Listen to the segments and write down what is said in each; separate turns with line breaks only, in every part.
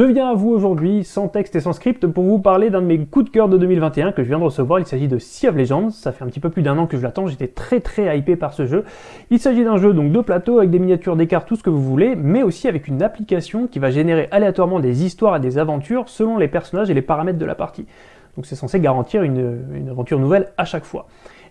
Je viens à vous aujourd'hui, sans texte et sans script, pour vous parler d'un de mes coups de cœur de 2021 que je viens de recevoir. Il s'agit de Sea of Legends. Ça fait un petit peu plus d'un an que je l'attends. J'étais très très hypé par ce jeu. Il s'agit d'un jeu donc de plateau avec des miniatures, des cartes, tout ce que vous voulez, mais aussi avec une application qui va générer aléatoirement des histoires et des aventures selon les personnages et les paramètres de la partie. Donc c'est censé garantir une, une aventure nouvelle à chaque fois.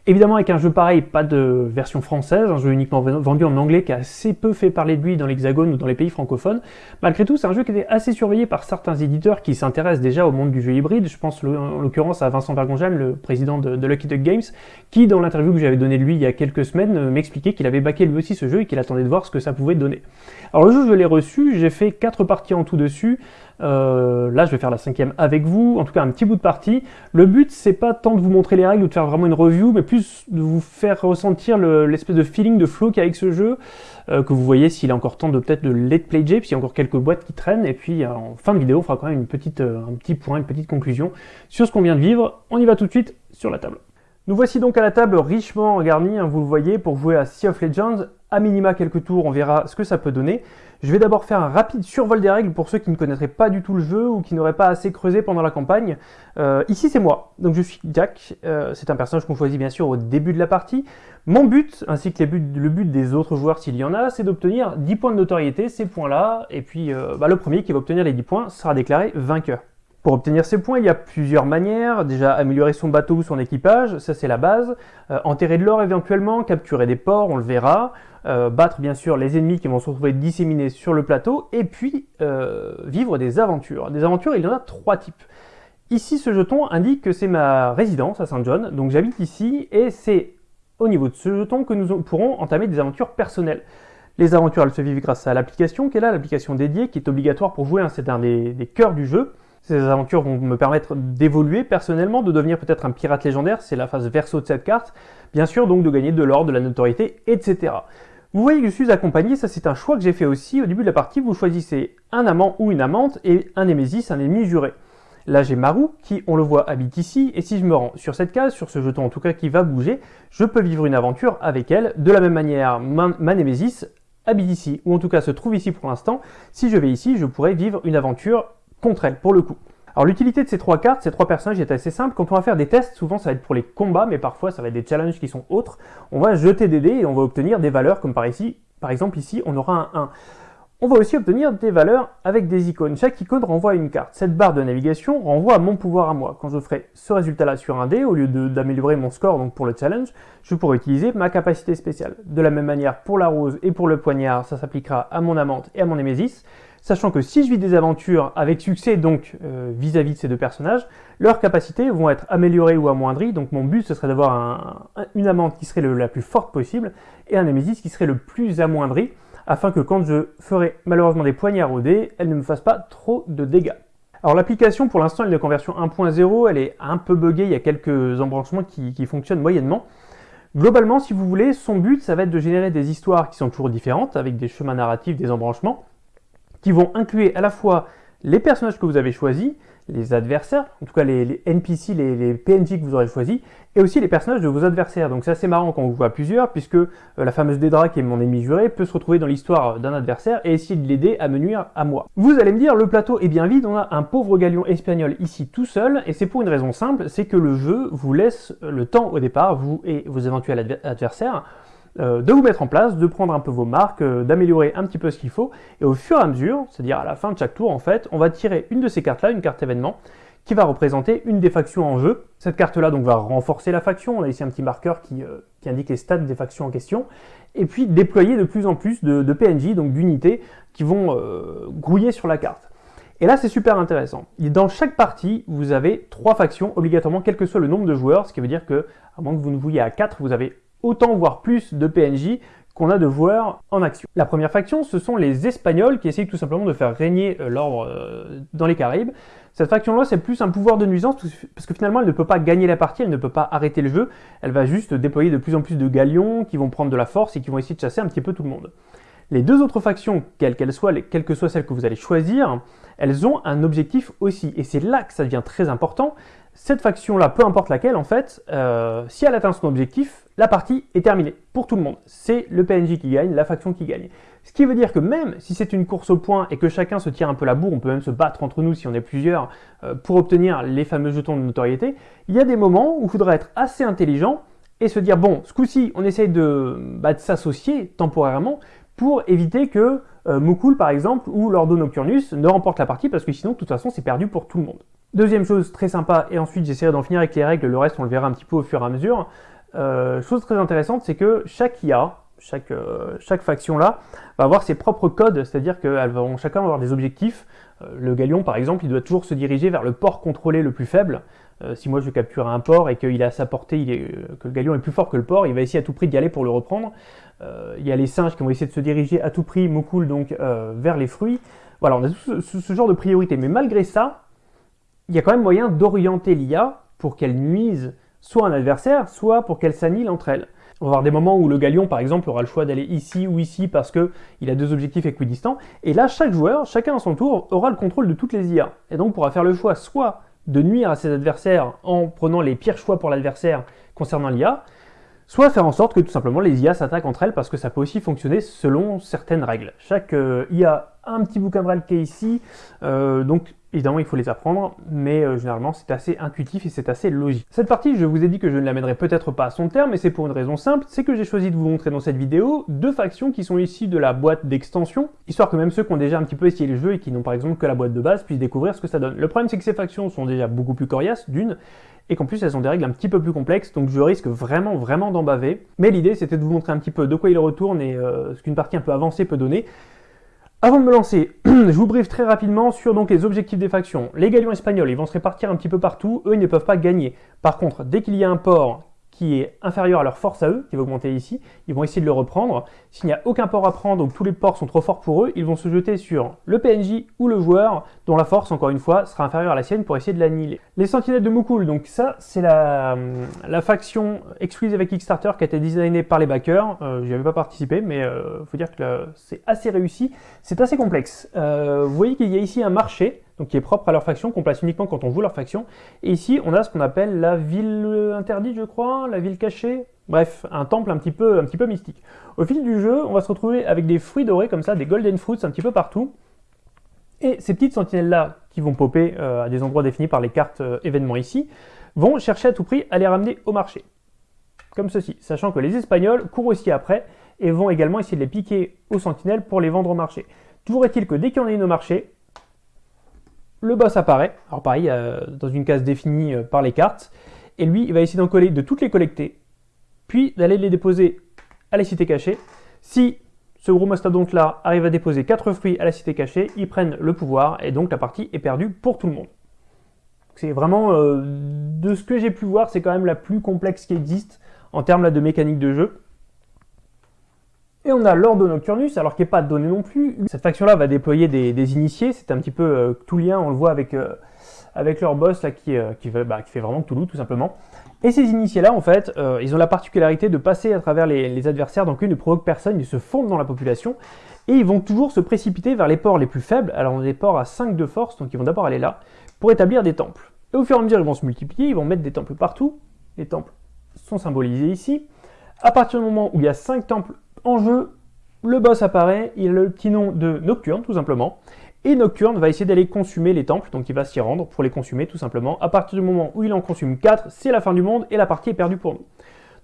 Évidemment, avec un jeu pareil, pas de version française, un jeu uniquement vendu en anglais qui a assez peu fait parler de lui dans l'Hexagone ou dans les pays francophones. Malgré tout, c'est un jeu qui était assez surveillé par certains éditeurs qui s'intéressent déjà au monde du jeu hybride. Je pense en l'occurrence à Vincent Vergonjan, le président de, Lucky Duck Games, qui dans l'interview que j'avais donnée de lui il y a quelques semaines euh, m'expliquait qu'il avait baqué lui aussi ce jeu et qu'il attendait de voir ce que ça pouvait donner. Alors le jeu, je l'ai reçu, j'ai fait 4 parties en tout dessus. Euh, là, je vais faire la cinquième avec vous, en tout cas un petit bout de partie. Le but, c'est pas tant de vous montrer les règles ou de faire vraiment une review, mais plus de vous faire ressentir l'espèce de feeling de flow qu'il y a avec ce jeu, euh, que vous voyez s'il est encore temps de peut-être de let play J, puis il y a encore quelques boîtes qui traînent, et puis euh, en fin de vidéo, on fera quand même une petite, un petit point, une petite conclusion sur ce qu'on vient de vivre. On y va tout de suite sur la table. Nous voici donc à la table richement garnie, hein, vous le voyez, pour jouer à Sea of Legends. À minima quelques tours, on verra ce que ça peut donner. Je vais d'abord faire un rapide survol des règles pour ceux qui ne connaîtraient pas du tout le jeu ou qui n'auraient pas assez creusé pendant la campagne. Euh, ici c'est moi, donc je suis Jack, euh, c'est un personnage qu'on choisit bien sûr au début de la partie. Mon but, ainsi que le but des autres joueurs s'il y en a, c'est d'obtenir 10 points de notoriété, ces points-là, et puis euh, bah, le premier qui va obtenir les 10 points sera déclaré vainqueur. Pour obtenir ces points, il y a plusieurs manières. Déjà, améliorer son bateau ou son équipage, ça c'est la base. enterrer de l'or éventuellement, capturer des ports, on le verra. Euh, battre bien sûr les ennemis qui vont se retrouver disséminés sur le plateau, et puis euh, vivre des aventures. Des aventures, il y en a trois types. Ici, ce jeton indique que c'est ma résidence à Saint John, donc j'habite ici, et c'est au niveau de ce jeton que nous pourrons entamer des aventures personnelles. Les aventures, elles se vivent grâce à l'application qui est là, l'application dédiée, qui est obligatoire pour jouer, hein. c'est un des, des cœurs du jeu. Ces aventures vont me permettre d'évoluer personnellement, de devenir peut-être un pirate légendaire, c'est la phase verso de cette carte, bien sûr donc de gagner de l'or, de la notoriété, etc. Vous voyez que je suis accompagné, ça c'est un choix que j'ai fait aussi. Au début de la partie, vous choisissez un amant ou une amante et un némésis, un ennemi juré. Là j'ai Maru qui, on le voit, habite ici, et si je me rends sur cette case, sur ce jeton en tout cas qui va bouger, je peux vivre une aventure avec elle. De la même manière, ma, ma habite ici, ou en tout cas se trouve ici pour l'instant. Si je vais ici, je pourrais vivre une aventure contre elle, pour le coup. Alors l'utilité de ces trois cartes, ces trois personnages est assez simple. Quand on va faire des tests, souvent ça va être pour les combats, mais parfois ça va être des challenges qui sont autres. On va jeter des dés et on va obtenir des valeurs comme par ici. Par exemple ici, on aura un 1. On va aussi obtenir des valeurs avec des icônes. Chaque icône renvoie une carte. Cette barre de navigation renvoie à mon pouvoir à moi. Quand je ferai ce résultat-là sur un dé, au lieu d'améliorer mon score donc pour le challenge, je pourrai utiliser ma capacité spéciale. De la même manière, pour la rose et pour le poignard, ça s'appliquera à mon amante et à mon némésis sachant que si je vis des aventures avec succès donc euh, vis-à-vis de ces deux personnages, leurs capacités vont être améliorées ou amoindries, donc mon but ce serait d'avoir une amante qui serait la plus forte possible et un Nemesis qui serait le plus amoindri, afin que quand je ferai malheureusement des poignards au dé, elle ne me fasse pas trop de dégâts. Alors l'application pour l'instant est en version 1.0, elle est un peu buggée, il y a quelques embranchements qui fonctionnent moyennement. Globalement, si vous voulez, son but, ça va être de générer des histoires qui sont toujours différentes, avec des chemins narratifs, des embranchements, qui vont inclure à la fois les personnages que vous avez choisis, les adversaires, en tout cas les, NPC, les, PNJ que vous aurez choisis, et aussi les personnages de vos adversaires. Donc c'est assez marrant quand on vous voit plusieurs, puisque euh, la fameuse Dédra, qui est mon ennemi juré, peut se retrouver dans l'histoire d'un adversaire et essayer de l'aider à me nuire à moi. Vous allez me dire, le plateau est bien vide, on a un pauvre galion espagnol ici tout seul, et c'est pour une raison simple, c'est que le jeu vous laisse le temps au départ, vous et vos éventuels adversaires, de vous mettre en place, de prendre un peu vos marques, euh, d'améliorer un petit peu ce qu'il faut, et au fur et à mesure, c'est-à-dire à la fin de chaque tour en fait, on va tirer une de ces cartes-là, une carte événement, qui va représenter une des factions en jeu. Cette carte-là donc va renforcer la faction, on a ici un petit marqueur qui, euh, indique les stats des factions en question, et puis déployer de plus en plus de, PNJ, donc d'unités, qui vont grouiller sur la carte. Et là, c'est super intéressant. Dans chaque partie, vous avez trois factions, obligatoirement, quel que soit le nombre de joueurs, ce qui veut dire que, à moins que vous ne vouliez à 4, vous avez autant voire plus de PNJ qu'on a de joueurs en action. La première faction, ce sont les Espagnols qui essayent tout simplement de faire régner euh, l'ordre euh, dans les Caraïbes. Cette faction-là, c'est plus un pouvoir de nuisance parce que finalement, elle ne peut pas gagner la partie, elle ne peut pas arrêter le jeu. Elle va juste déployer de plus en plus de galions qui vont prendre de la force et qui vont essayer de chasser un petit peu tout le monde. Les deux autres factions, quelles qu'elles soient, quelle que soit celle que vous allez choisir, elles ont un objectif aussi. Et c'est là que ça devient très important. cette faction-là, peu importe laquelle, en fait, euh, si elle atteint son objectif, la partie est terminée pour tout le monde. C'est le PNJ qui gagne, la faction qui gagne. Ce qui veut dire que même si c'est une course au point et que chacun se tire un peu la bourre, on peut même se battre entre nous si on est plusieurs euh, pour obtenir les fameux jetons de notoriété, il y a des moments où il faudra être assez intelligent et se dire, bon, ce coup-ci, on essaye de, bah, de s'associer temporairement pour éviter que euh, par exemple, ou Lordo Nocturnus ne remportent la partie, parce que sinon, de toute façon, c'est perdu pour tout le monde. Deuxième chose très sympa, et ensuite j'essaierai d'en finir avec les règles, le reste on le verra un petit peu au fur et à mesure. Euh, chose très intéressante, c'est que chaque IA, chaque, euh, chaque faction là, va avoir ses propres codes, c'est-à-dire qu'elles vont chacun avoir des objectifs. le galion, par exemple, il doit toujours se diriger vers le port contrôlé le plus faible. Si moi je capture un port et qu'il à sa portée, est, que le galion est plus fort que le port, il va essayer à tout prix d'y aller pour le reprendre. Euh, il y a les singes qui vont essayer de se diriger à tout prix, Mokul donc, euh, vers les fruits. Voilà, on a tout ce, genre de priorité. Mais malgré ça, il y a quand même moyen d'orienter l'IA pour qu'elle nuise soit un adversaire, soit pour qu'elle s'annule entre elles. On va avoir des moments où le galion, par exemple, aura le choix d'aller ici ou ici parce qu'il a deux objectifs équidistants. Et là, chaque joueur, chacun à son tour, aura le contrôle de toutes les IA. Et donc pourra faire le choix soit de nuire à ses adversaires en prenant les pires choix pour l'adversaire concernant l'IA, soit faire en sorte que tout simplement les IA s'attaquent entre elles parce que ça peut aussi fonctionner selon certaines règles. Chaque euh, IA a un petit bouquin de règles qui est ici, euh, donc évidemment il faut les apprendre, mais euh, généralement c'est assez intuitif et c'est assez logique. Cette partie, je vous ai dit que je ne l'amènerai peut-être pas à son terme, et c'est pour une raison simple, c'est que j'ai choisi de vous montrer dans cette vidéo deux factions qui sont ici de la boîte d'extension, histoire que même ceux qui ont déjà un petit peu essayé le jeu et qui n'ont par exemple que la boîte de base puissent découvrir ce que ça donne. Le problème c'est que ces factions sont déjà beaucoup plus coriaces, d'une, et qu'en plus elles ont des règles un petit peu plus complexes, donc je risque vraiment vraiment d'en baver. Mais l'idée c'était de vous montrer un petit peu de quoi il retourne et euh, ce qu'une partie un peu avancée peut donner. Avant de me lancer, je vous briefe très rapidement sur les objectifs des factions. Les galions espagnols, ils vont se répartir un petit peu partout, eux ils ne peuvent pas gagner. Par contre, dès qu'il y a un port qui est inférieur à leur force à eux, qui va augmenter ici, ils vont essayer de le reprendre. S'il n'y a aucun port à prendre, donc tous les ports sont trop forts pour eux, ils vont se jeter sur le PNJ ou le joueur, dont la force, encore une fois, sera inférieure à la sienne pour essayer de l'annihiler. Les sentinelles de Mukul, donc ça, c'est la, la, faction exclusive avec Kickstarter qui a été designée par les backers. Euh, J'y avais pas participé, mais il euh, faut dire que c'est assez réussi. C'est assez complexe. Euh, vous voyez qu'il y a ici un marché, donc qui est propre à leur faction, qu'on place uniquement quand on joue leur faction. Et ici, on a ce qu'on appelle la ville interdite, je crois, la ville cachée. Bref, un temple un petit, peu, un petit peu mystique. Au fil du jeu, on va se retrouver avec des fruits dorés comme ça, des golden fruits un petit peu partout. Et ces petites sentinelles-là, qui vont popper euh, à des endroits définis par les cartes euh, événements ici, vont chercher à tout prix à les ramener au marché. Comme ceci, sachant que les Espagnols courent aussi après et vont également essayer de les piquer aux sentinelles pour les vendre au marché. Toujours est-il que dès qu'il y en a une au marché, le boss apparaît, alors pareil, euh, dans une case définie euh, par les cartes, et lui, il va essayer d'en coller, de toutes les collecter, puis d'aller les déposer à la cité cachée. Si ce gros mastodonte-là arrive à déposer 4 fruits à la cité cachée, ils prennent le pouvoir, et donc la partie est perdue pour tout le monde. C'est vraiment, euh, de ce que j'ai pu voir, c'est quand même la plus complexe qui existe en termes de mécanique de jeu. Et on a l'Ordo Nocturnus, alors qui n'est pas donné non plus. Cette faction-là va déployer des, initiés, c'est un petit peu euh, tout lien, on le voit avec, euh, avec leur boss là, qui, euh, bah, qui, fait vraiment Toulouse tout simplement. Et ces initiés-là, en fait, ils ont la particularité de passer à travers les, adversaires, donc ils ne provoquent personne, ils se fondent dans la population, et ils vont toujours se précipiter vers les ports les plus faibles, alors on a des ports à 5 de force, donc ils vont d'abord aller là, pour établir des temples. Et au fur et à mesure, ils vont se multiplier, ils vont mettre des temples partout, les temples sont symbolisés ici. À partir du moment où il y a 5 temples en jeu, le boss apparaît, il a le petit nom de Nocturne tout simplement, et Nocturne va essayer d'aller consumer les temples, donc il va s'y rendre pour les consumer tout simplement. À partir du moment où il en consume 4, c'est la fin du monde et la partie est perdue pour nous.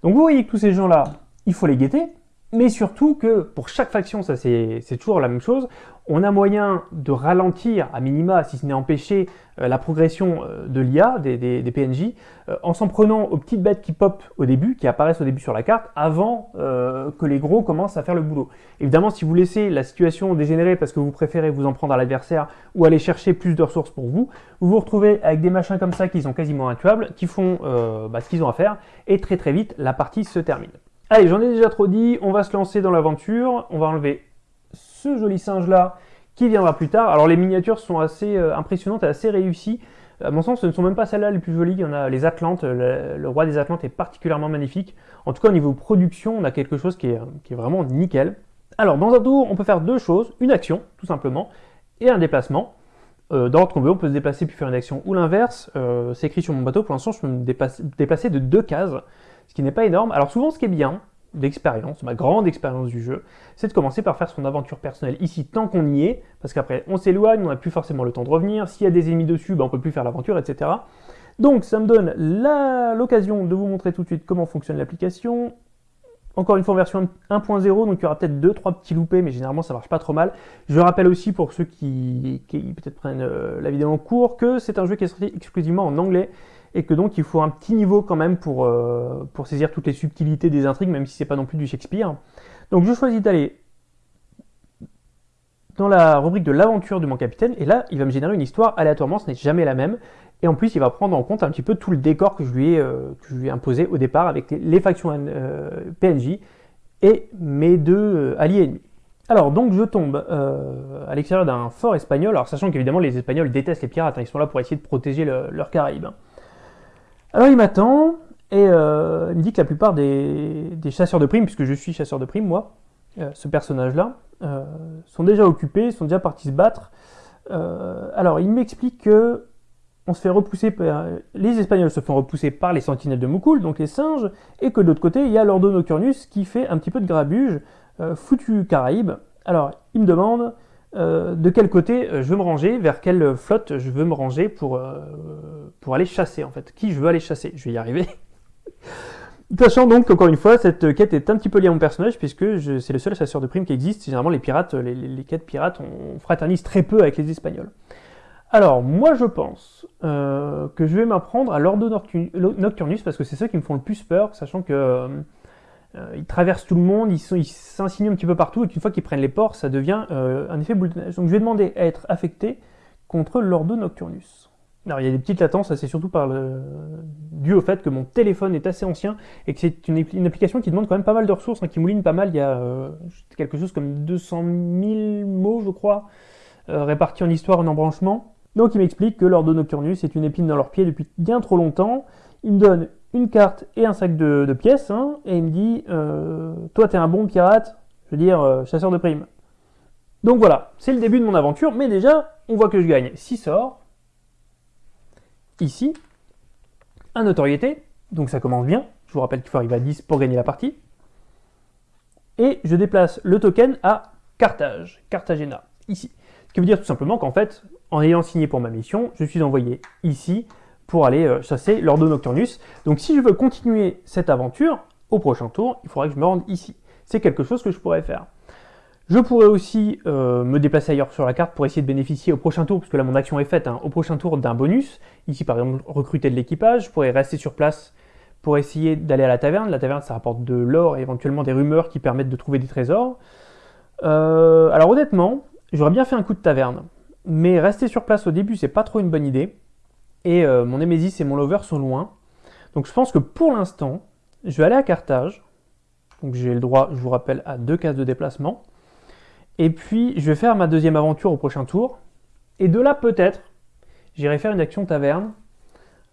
Donc vous voyez que tous ces gens-là, il faut les guetter, mais surtout que pour chaque faction, ça c'est toujours la même chose, on a moyen de ralentir à minima, si ce n'est empêcher, euh, la progression euh, de l'IA, des, PNJ, euh, en s'en prenant aux petites bêtes qui pop au début, qui apparaissent au début sur la carte, avant que les gros commencent à faire le boulot. Évidemment, si vous laissez la situation dégénérer parce que vous préférez vous en prendre à l'adversaire ou aller chercher plus de ressources pour vous, vous vous retrouvez avec des machins comme ça qui sont quasiment intuables, qui font bah, ce qu'ils ont à faire, et très très vite, la partie se termine. Allez, j'en ai déjà trop dit, on va se lancer dans l'aventure, on va enlever ce joli singe là qui viendra plus tard. Alors les miniatures sont assez euh, impressionnantes et assez réussies. À mon sens, ce ne sont même pas celles-là les plus jolies. Il y en a les Atlantes. Le, roi des Atlantes est particulièrement magnifique. En tout cas, au niveau production, on a quelque chose qui est, vraiment nickel. Alors, dans un tour, on peut faire deux choses. Une action, tout simplement, et un déplacement. Euh, dans l'ordre qu'on veut, on peut se déplacer puis faire une action ou l'inverse. Euh, c'est écrit sur mon bateau, pour l'instant je peux me déplacer de deux cases, ce qui n'est pas énorme. Alors souvent ce qui est bien, d'expérience, ma grande expérience du jeu, c'est de commencer par faire son aventure personnelle ici tant qu'on y est, parce qu'après on s'éloigne, on n'a plus forcément le temps de revenir, s'il y a des ennemis dessus, ben, on peut plus faire l'aventure, etc. Donc ça me donne l'occasion de vous montrer tout de suite comment fonctionne l'application. Encore une fois version 1.0, donc il y aura peut-être 2-3 petits loupés, mais généralement ça marche pas trop mal. Je rappelle aussi pour ceux qui, peut-être prennent euh, la vidéo en cours, que c'est un jeu qui est sorti exclusivement en anglais, et que donc il faut un petit niveau quand même pour, euh, pour saisir toutes les subtilités des intrigues, même si c'est pas non plus du Shakespeare. Donc je choisis d'aller dans la rubrique de l'aventure de mon capitaine, et là il va me générer une histoire aléatoirement, ce n'est jamais la même, et en plus il va prendre en compte un petit peu tout le décor que je lui ai, euh, imposé au départ avec les, factions euh, PNJ et mes deux alliés ennemis. Alors donc je tombe à l'extérieur d'un fort espagnol, alors sachant qu'évidemment les Espagnols détestent les pirates, hein, ils sont là pour essayer de protéger leurs Caraïbes. Alors il m'attend et euh, il me dit que la plupart des, chasseurs de primes, puisque je suis chasseur de primes moi, euh, ce personnage-là, euh, sont déjà occupés, sont déjà partis se battre. alors il m'explique que on se fait repousser les Espagnols se font repousser par les sentinelles de Mukul, donc les singes, et que de l'autre côté il y a l'Ordo Nocturnus qui fait un petit peu de grabuge, foutu Caraïbes. Alors il me demande euh, de quel côté euh, je veux me ranger, vers quelle flotte je veux me ranger pour, euh, pour aller chasser en fait? Qui je veux aller chasser, je vais y arriver. Sachant donc qu'encore une fois, cette quête est un petit peu liée à mon personnage, puisque c'est le seul chasseur de primes qui existe. Généralement, les pirates, les, quêtes pirates, on fraternise très peu avec les Espagnols. Alors, moi je pense que je vais m'apprendre à l'Ordo Nocturnus, parce que c'est ceux qui me font le plus peur, sachant que ils traversent tout le monde, ils s'insinuent un petit peu partout, et qu'une fois qu'ils prennent les ports, ça devient euh, un effet boule de neige. Donc je vais demander à être affecté contre l'Ordo Nocturnus. Alors il y a des petites latences, c'est surtout dû au fait que mon téléphone est assez ancien et que c'est une, application qui demande quand même pas mal de ressources, hein, qui mouline pas mal. Il y a euh, quelque chose comme 200 000 mots, je crois, répartis en histoire en embranchement. Donc il m'explique que l'Ordo Nocturnus est une épine dans leur pied depuis bien trop longtemps. Il me donne une carte et un sac de, pièces, hein, et il me dit euh, Toi, t'es un bon pirate, je veux dire, euh, chasseur de primes. Donc voilà, c'est le début de mon aventure, mais déjà, on voit que je gagne 6 sorts. Ici, un notoriété, donc ça commence bien. Je vous rappelle qu'il faut arriver à 10 pour gagner la partie. Et je déplace le token à Carthage, Cartagena, ici. Ce qui veut dire tout simplement qu'en fait, en ayant signé pour ma mission, je suis envoyé ici pour aller euh, chasser l'Ordo Nocturnus. Donc si je veux continuer cette aventure, au prochain tour, il faudrait que je me rende ici. C'est quelque chose que je pourrais faire. Je pourrais aussi euh, me déplacer ailleurs sur la carte pour essayer de bénéficier au prochain tour, parce que là mon action est faite, hein, au prochain tour d'un bonus. Ici par exemple recruter de l'équipage, je pourrais rester sur place pour essayer d'aller à la taverne. La taverne ça rapporte de l'or et éventuellement des rumeurs qui permettent de trouver des trésors. Euh, alors honnêtement, j'aurais bien fait un coup de taverne, mais rester sur place au début c'est pas trop une bonne idée et euh, mon Nemesis et mon Lover sont loin. Donc je pense que pour l'instant, je vais aller à Carthage. Donc j'ai le droit, je vous rappelle, à deux cases de déplacement. Et puis je vais faire ma deuxième aventure au prochain tour. Et de là peut-être, j'irai faire une action taverne.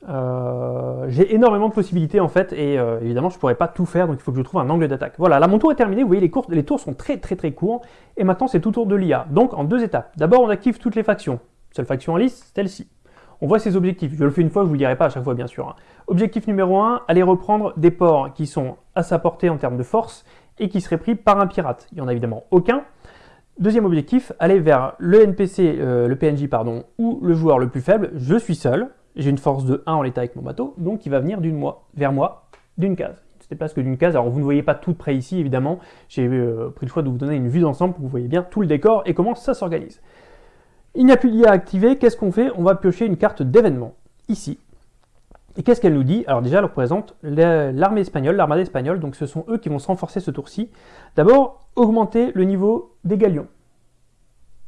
Euh, j'ai énormément de possibilités en fait et euh, évidemment je pourrais pas tout faire donc il faut que je trouve un angle d'attaque. Voilà, là mon tour est terminé, vous voyez les, cours, les tours sont très très très courts et maintenant c'est tout tour de l'IA. Donc en deux étapes. D'abord on active toutes les factions. Seule faction en liste, celle-ci. On voit ses objectifs. Je le fais une fois, je ne vous le dirai pas à chaque fois, bien sûr. Hein. Objectif numéro 1, aller reprendre des ports qui sont à sa portée en termes de force et qui seraient pris par un pirate. Il n'y en a évidemment aucun. Deuxième objectif, aller vers le NPC, euh, le PNJ, pardon, ou le joueur le plus faible. Je suis seul, j'ai une force de 1 en l'état avec mon bateau, donc il va venir vers moi d'une case. Il se déplace que d'une case. Alors vous ne voyez pas tout près ici, évidemment. J'ai euh, pris le choix de vous donner une vue d'ensemble pour que vous voyez bien tout le décor et comment ça s'organise. Il n'y a plus d'IA activé, qu'est-ce qu'on fait? On va piocher une carte d'événement, ici. Et qu'est-ce qu'elle nous dit? Alors déjà, elle représente l'armée espagnole, l'armada espagnole, donc ce sont eux qui vont se renforcer ce tour-ci. D'abord, augmenter le niveau des galions.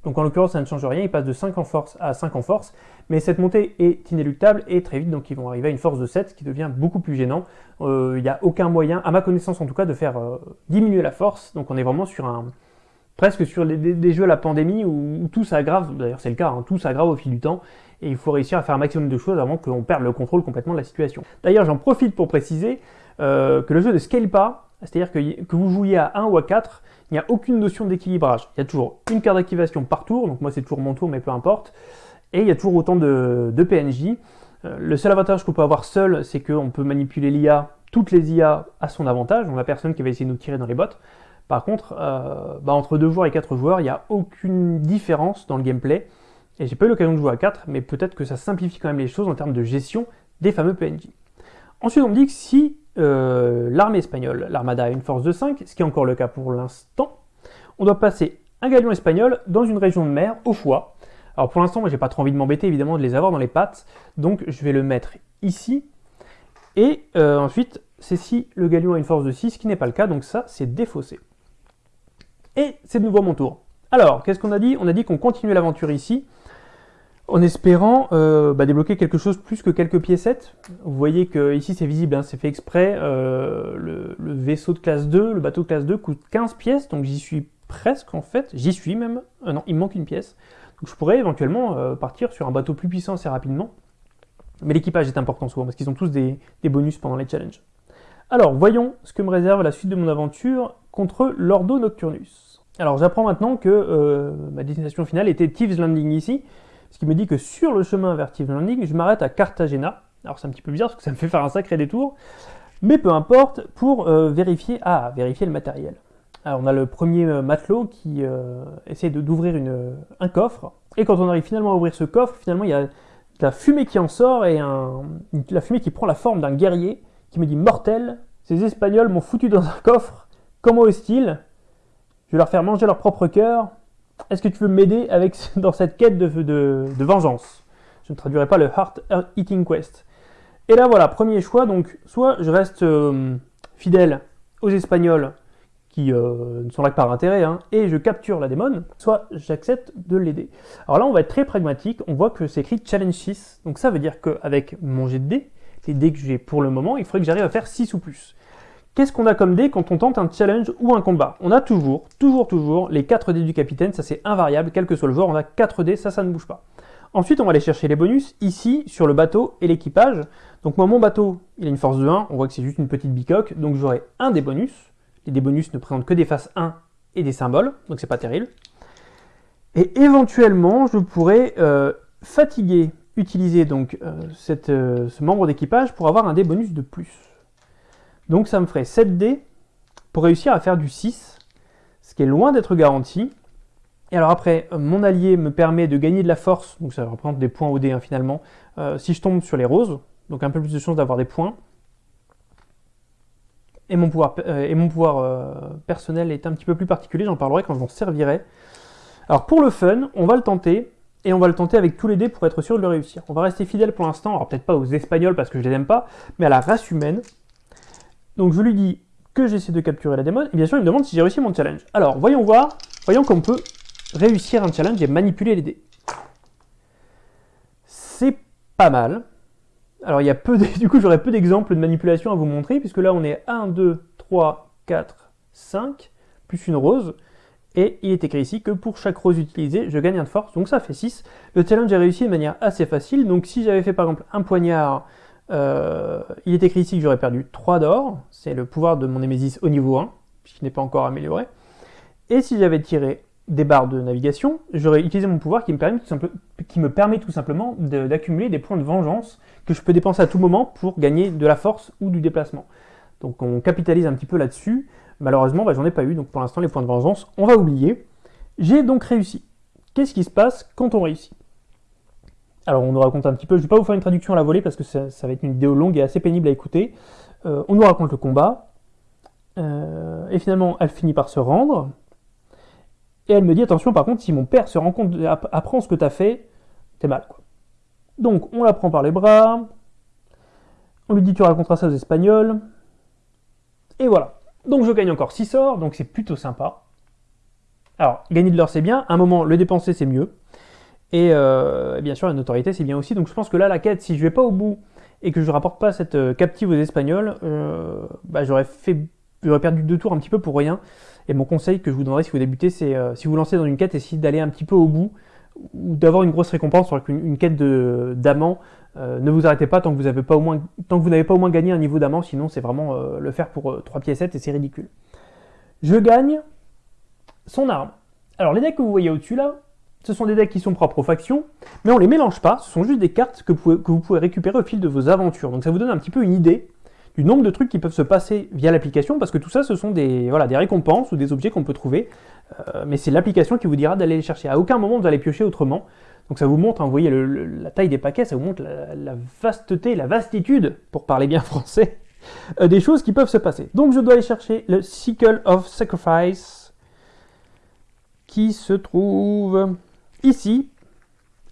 Donc en l'occurrence, ça ne change rien, ils passent de 5 en force à 5 en force, mais cette montée est inéluctable et très vite, donc ils vont arriver à une force de 7, ce qui devient beaucoup plus gênant. Euh, il n'y a aucun moyen, à ma connaissance en tout cas, de faire euh, diminuer la force, donc on est vraiment sur un, presque sur des, jeux à la pandémie où, tout s'aggrave, d'ailleurs c'est le cas, hein, tout s'aggrave au fil du temps, et il faut réussir à faire un maximum de choses avant qu'on perde le contrôle complètement de la situation. D'ailleurs j'en profite pour préciser euh, que le jeu ne scale pas, c'est-à-dire que, vous jouiez à 1 ou à 4, il n'y a aucune notion d'équilibrage. Il y a toujours une carte d'activation par tour, donc moi c'est toujours mon tour mais peu importe, Et il y a toujours autant de, PNJ. Euh, le seul avantage qu'on peut avoir seul, c'est qu'on peut manipuler l'IA, toutes les IA à son avantage. On a personne qui va essayer de nous tirer dans les bottes. Par contre, euh, bah, entre 2 joueurs et 4 joueurs, il n'y a aucune différence dans le gameplay. Et j'ai pas eu l'occasion de jouer à 4, mais peut-être que ça simplifie quand même les choses en termes de gestion des fameux PNJ. Ensuite, on me dit que si euh, l'armée espagnole, l'armada, a une force de 5, ce qui est encore le cas pour l'instant, on doit passer un galion espagnol dans une région de mer au choix. Alors pour l'instant, moi j'ai pas trop envie de m'embêter évidemment de les avoir dans les pattes, donc je vais le mettre ici. Et euh, ensuite, c'est si le galion a une force de 6, ce qui n'est pas le cas, donc ça c'est défaussé. Et c'est de nouveau mon tour. Alors, qu'est-ce qu'on a dit? On a dit qu'on continuait l'aventure ici, en espérant euh, bah, débloquer quelque chose plus que quelques piécettes. Vous voyez que ici c'est visible, hein, c'est fait exprès, euh, le, vaisseau de classe 2, le bateau de classe 2 coûte 15 pièces, donc j'y suis presque en fait, j'y suis même, euh, non, il me manque une pièce. Donc je pourrais éventuellement partir sur un bateau plus puissant assez rapidement. Mais l'équipage est important souvent, parce qu'ils ont tous des, des bonus pendant les challenges. Alors, voyons ce que me réserve la suite de mon aventure contre l'Ordo Nocturnus. Alors j'apprends maintenant que ma destination finale était Thieves Landing ici, ce qui me dit que sur le chemin vers Thieves Landing, je m'arrête à Cartagena. Alors c'est un petit peu bizarre parce que ça me fait faire un sacré détour, mais peu importe, pour euh, vérifier, ah, vérifier le matériel. Alors on a le premier euh, matelot qui euh, essaie d'ouvrir un coffre, et quand on arrive finalement à ouvrir ce coffre, finalement il y a de la fumée qui en sort, et la fumée qui prend la forme d'un guerrier, qui me dit « Mortel, ces Espagnols m'ont foutu dans un coffre, comment osent-ils Je vais leur faire manger leur propre cœur, est-ce que tu veux m'aider avec dans cette quête de, vengeance? Je ne traduirai pas le Heart Eating Quest. Et là voilà, premier choix, donc soit je reste euh, fidèle aux Espagnols qui euh, ne sont là que par intérêt, hein, et je capture la démon, soit j'accepte de l'aider. Alors là, on va être très pragmatique, on voit que c'est écrit Challenge 6, donc ça veut dire qu'avec mon jet de dés, les dés que j'ai pour le moment, il faudrait que j'arrive à faire 6 ou plus. Qu'est-ce qu'on a comme dés quand on tente un challenge ou un combat? On a toujours, toujours, toujours les 4 dés du capitaine, ça c'est invariable, quel que soit le joueur, on a 4 dés, ça, ça ne bouge pas. Ensuite, on va aller chercher les bonus, ici, sur le bateau et l'équipage. Donc moi, mon bateau, il a une force de 1, on voit que c'est juste une petite bicoque, donc j'aurai un des bonus. Les dés bonus ne présentent que des faces 1 et des symboles, donc c'est pas terrible. Et éventuellement, je pourrais euh, fatiguer, utiliser donc euh, euh, ce membre d'équipage pour avoir un dé bonus de plus. Donc ça me ferait 7 dés pour réussir à faire du 6, ce qui est loin d'être garanti. Et alors après, euh, mon allié me permet de gagner de la force, donc ça représente des points au dé hein, finalement, euh, si je tombe sur les roses, donc un peu plus de chance d'avoir des points. Et mon pouvoir, euh, personnel est un petit peu plus particulier, j'en parlerai quand je m'en servirai. Alors pour le fun, on va le tenter, et on va le tenter avec tous les dés pour être sûr de le réussir. On va rester fidèle pour l'instant, alors peut-être pas aux Espagnols parce que je les aime pas, mais à la race humaine, donc je lui dis que j'essaie de capturer la démon, et bien sûr il me demande si j'ai réussi mon challenge. Alors voyons voir, voyons qu'on peut réussir un challenge et manipuler les dés. C'est pas mal. Alors il y a peu du coup j'aurais peu d'exemples de manipulation à vous montrer, puisque là on est 1, 2, 3, 4, 5, plus une rose, et il est écrit ici que pour chaque rose utilisée, je gagne un de force, donc ça fait 6. Le challenge est réussi de manière assez facile, donc si j'avais fait par exemple un poignard euh, il est écrit ici que j'aurais perdu 3 d'or, c'est le pouvoir de mon Nemesis au niveau 1, puisqu'il n'est pas encore amélioré. Et si j'avais tiré des barres de navigation, j'aurais utilisé mon pouvoir qui me permet tout, qui me permet tout simplement d'accumuler des points de vengeance que je peux dépenser à tout moment pour gagner de la force ou du déplacement. Donc on capitalise un petit peu là-dessus. Malheureusement, bah, j'en ai pas eu, donc pour l'instant les points de vengeance, on va oublier. J'ai donc réussi. Qu'est-ce qui se passe quand on réussit? Alors on nous raconte un petit peu, je ne vais pas vous faire une traduction à la volée parce que ça, va être une vidéo longue et assez pénible à écouter. Euh, on nous raconte le combat, euh, et finalement elle finit par se rendre, et elle me dit attention par contre si mon père se rend compte, apprend ce que tu as fait, t'es mal quoi. Donc on la prend par les bras, on lui dit tu raconteras ça aux Espagnols, et voilà. Donc je gagne encore 6 sorts, donc c'est plutôt sympa. Alors, gagner de l'or c'est bien, à un moment le dépenser c'est mieux. Euh, et, bien sûr, la notoriété, c'est bien aussi. Donc je pense que là, la quête, si je vais pas au bout et que je rapporte pas cette euh, captive aux Espagnols, euh, bah, j'aurais fait, perdu deux tours un petit peu pour rien. Et mon conseil que je vous donnerais si vous débutez, c'est si vous lancez dans une quête, essayez d'aller un petit peu au bout ou d'avoir une grosse récompense sur une, une quête d'amant. ne vous arrêtez pas tant que vous n'avez pas au moins tant que vous pas au moins gagné un niveau d'amant, sinon c'est vraiment le faire pour 3 piécettes et c'est ridicule. Je gagne son arme. Alors les decks que vous voyez au-dessus là, ce sont des decks qui sont propres aux factions, mais on les mélange pas, ce sont juste des cartes que vous, pouvez, récupérer au fil de vos aventures. Donc ça vous donne un petit peu une idée du nombre de trucs qui peuvent se passer via l'application, parce que tout ça, ce sont des, voilà, des récompenses ou des objets qu'on peut trouver, euh, mais c'est l'application qui vous dira d'aller les chercher. À aucun moment vous allez piocher autrement. Donc ça vous montre, hein, vous voyez la taille des paquets, ça vous montre la, vasteté, la vastitude, pour parler bien français, euh, des choses qui peuvent se passer. Donc je dois aller chercher le Sickle of Sacrifice, qui se trouve ici.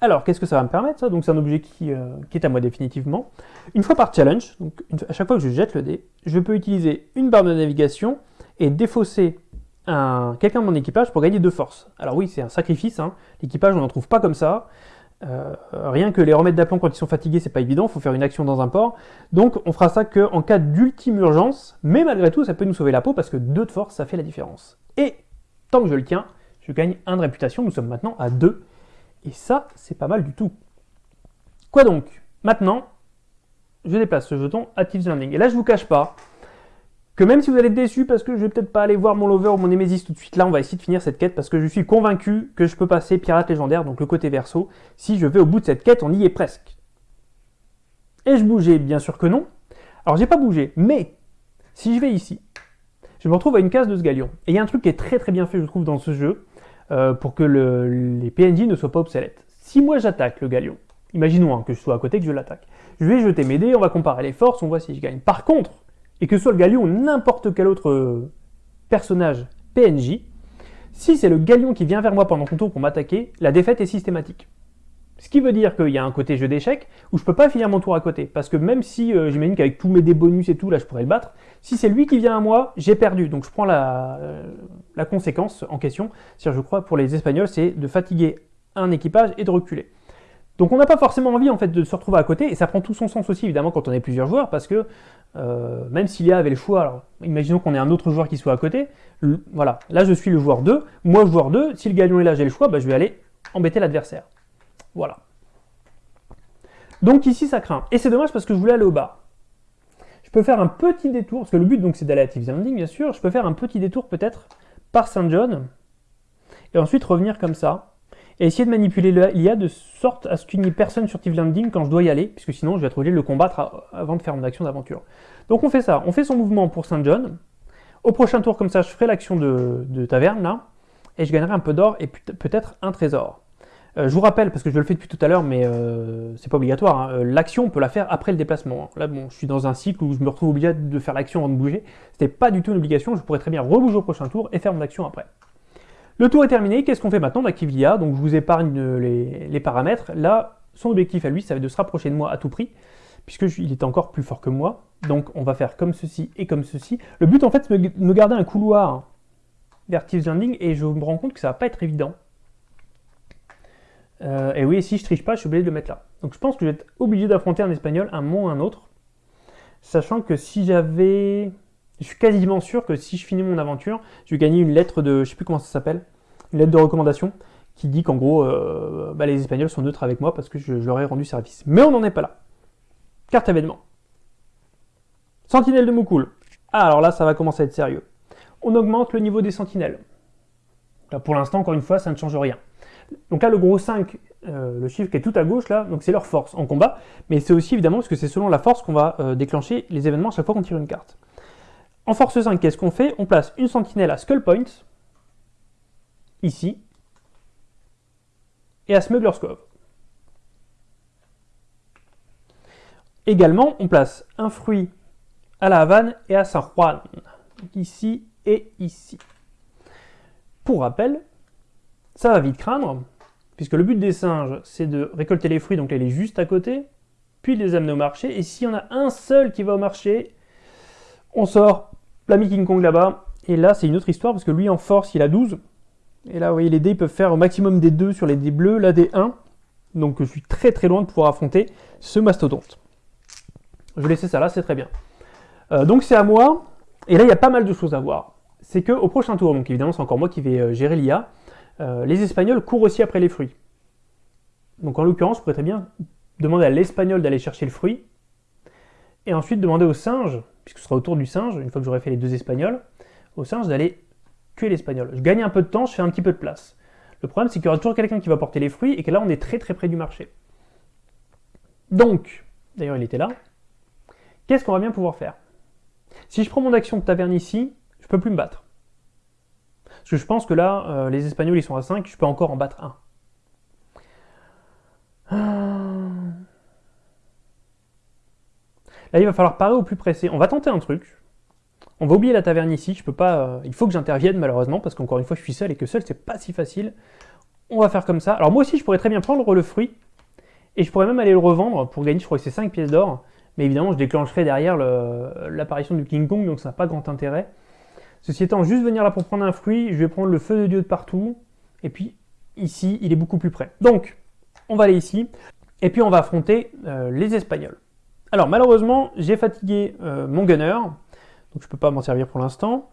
Alors, qu'est-ce que ça va me permettre ça? Donc c'est un objet qui, euh, qui, est à moi définitivement. Une fois par challenge, donc à chaque fois que je jette le dé, je peux utiliser une barre de navigation et défausser quelqu'un de mon équipage pour gagner deux forces. Alors oui, c'est un sacrifice, hein. l'équipage on n'en trouve pas comme ça. Euh, rien que les remettre d'aplomb quand ils sont fatigués, c'est pas évident, il faut faire une action dans un port. Donc on fera ça qu'en cas d'ultime urgence, mais malgré tout ça peut nous sauver la peau parce que deux de force ça fait la différence. Et tant que je le tiens, je gagne un de réputation, nous sommes maintenant à 2. Et ça, c'est pas mal du tout. Quoi donc? Maintenant, je déplace ce jeton à Thieves Landing. Et là, je vous cache pas que même si vous allez être déçu parce que je vais peut-être pas aller voir mon lover ou mon Nemesis tout de suite, là, on va essayer de finir cette quête parce que je suis convaincu que je peux passer pirate légendaire, donc le côté verso. Si je vais au bout de cette quête, on y est presque. Et je bougeais Bien sûr que non. Alors, j'ai pas bougé, mais si je vais ici, je me retrouve à une case de ce galion. Et il y a un truc qui est très très bien fait, je trouve, dans ce jeu, euh, pour que les PNJ ne soient pas obsolètes. Si moi j'attaque le galion, imaginons hein, que je sois à côté, que je l'attaque, je vais jeter mes dés, on va comparer les forces, on voit si je gagne. Par contre, et que ce soit le galion ou n'importe quel autre euh, personnage PNJ, si c'est le galion qui vient vers moi pendant ton tour pour m'attaquer, la défaite est systématique. Ce qui veut dire qu'il y a un côté jeu d'échecs où je peux pas finir mon tour à côté. Parce que même si euh, j'imagine qu'avec tous mes dés bonus et tout, là je pourrais le battre, si c'est lui qui vient à moi, j'ai perdu. Donc je prends la, euh, la conséquence en question. C'est-à-dire, je crois, pour les Espagnols, c'est de fatiguer un équipage et de reculer. Donc on n'a pas forcément envie en fait de se retrouver à côté, et ça prend tout son sens aussi évidemment quand on est plusieurs joueurs, parce que euh, même s'il y avait le choix, alors imaginons qu'on ait un autre joueur qui soit à côté, voilà, là je suis le joueur 2, moi joueur 2, si le galion est là j'ai le choix, bah, je vais aller embêter l'adversaire. Voilà. Donc ici, ça craint. Et c'est dommage parce que je voulais aller au bas. Je peux faire un petit détour, parce que le but donc c'est d'aller à Thieves Landing, bien sûr. Je peux faire un petit détour peut-être par Saint John, et ensuite revenir comme ça, et essayer de manipuler l'IA de sorte à ce qu'il n'y ait personne sur Thieves Landing quand je dois y aller, puisque sinon je vais être obligé de le combattre avant de faire mon action d'aventure. Donc on fait ça, on fait son mouvement pour Saint John. Au prochain tour, comme ça, je ferai l'action de, de taverne, là, et je gagnerai un peu d'or et peut-être un trésor. Euh, je vous rappelle, parce que je le fais depuis tout à l'heure, mais euh, c'est pas obligatoire, hein, euh, l'action, on peut la faire après le déplacement. Là, bon, je suis dans un cycle où je me retrouve obligé de faire l'action avant de bouger. C'était pas du tout une obligation, je pourrais très bien rebouger au prochain tour et faire mon action après. Le tour est terminé, qu'est-ce qu'on fait maintenant d'active l'IA Donc je vous épargne les, paramètres. Là, son objectif à lui, ça va être de se rapprocher de moi à tout prix, puisqu'il est encore plus fort que moi. Donc on va faire comme ceci et comme ceci. Le but en fait, c'est de me garder un couloir vers Thieves Landing, et je me rends compte que ça va pas être évident. Euh, et oui, si je triche pas, je suis obligé de le mettre là. Donc je pense que je vais être obligé d'affronter un espagnol un moment ou un autre. Sachant que si j'avais... Je suis quasiment sûr que si je finis mon aventure, je vais gagner une lettre de... Je sais plus comment ça s'appelle. Une lettre de recommandation qui dit qu'en gros, euh, bah, les Espagnols sont neutres avec moi parce que je, leur ai rendu service. Mais on n'en est pas là. Carte événement. Sentinelle de Moukoul. Ah, alors là, ça va commencer à être sérieux. On augmente le niveau des sentinelles. Pour l'instant, encore une fois, ça ne change rien. Donc là, le gros 5, euh, le chiffre qui est tout à gauche, là, donc c'est leur force en combat, mais c'est aussi évidemment parce que c'est selon la force qu'on va euh, déclencher les événements à chaque fois qu'on tire une carte. En force 5, qu'est-ce qu'on fait? On place une sentinelle à Skull Point, ici, et à Smuggler's Cove. Également, on place un fruit à la Havane et à San Juan, ici et ici. Pour rappel, ça va vite craindre, puisque le but des singes, c'est de récolter les fruits, donc elle est juste à côté, puis de les amener au marché, et s'il y en a un seul qui va au marché, on sort l'ami King Kong là-bas, et là c'est une autre histoire, parce que lui en force il a 12, et là vous voyez les dés peuvent faire au maximum des 2 sur les dés bleus, là des 1, donc je suis très très loin de pouvoir affronter ce mastodonte. Je vais laisser ça là, c'est très bien. Euh, donc c'est à moi, et là il y a pas mal de choses à voir. C'est que au prochain tour, donc évidemment c'est encore moi qui vais euh, gérer l'IA, euh, les Espagnols courent aussi après les fruits. Donc en l'occurrence, je pourrais très bien demander à l'Espagnol d'aller chercher le fruit, et ensuite demander au singe, puisque ce sera autour du singe, une fois que j'aurai fait les deux Espagnols, au singe d'aller tuer l'Espagnol. Je gagne un peu de temps, je fais un petit peu de place. Le problème, c'est qu'il y aura toujours quelqu'un qui va porter les fruits et que là, on est très très près du marché. Donc, d'ailleurs, il était là. Qu'est-ce qu'on va bien pouvoir faire? Si je prends mon action de taverne ici, je peux plus me battre. Parce que je pense que là, euh, les Espagnols, ils sont à 5, je peux encore en battre un. Là, il va falloir parer au plus pressé. On va tenter un truc. On va oublier la taverne ici. Je peux pas. Euh, il faut que j'intervienne malheureusement parce qu'encore une fois, je suis seul et que seul, c'est pas si facile. On va faire comme ça. Alors moi aussi, je pourrais très bien prendre le fruit et je pourrais même aller le revendre pour gagner. Je crois que c'est 5 pièces d'or. Mais évidemment, je déclencherai derrière l'apparition du King Kong, donc ça n'a pas grand intérêt. Ceci étant, juste venir là pour prendre un fruit, je vais prendre le feu de Dieu de partout. Et puis ici, il est beaucoup plus près. Donc, on va aller ici. Et puis on va affronter euh, les Espagnols. Alors malheureusement, j'ai fatigué euh, mon gunner, donc je ne peux pas m'en servir pour l'instant.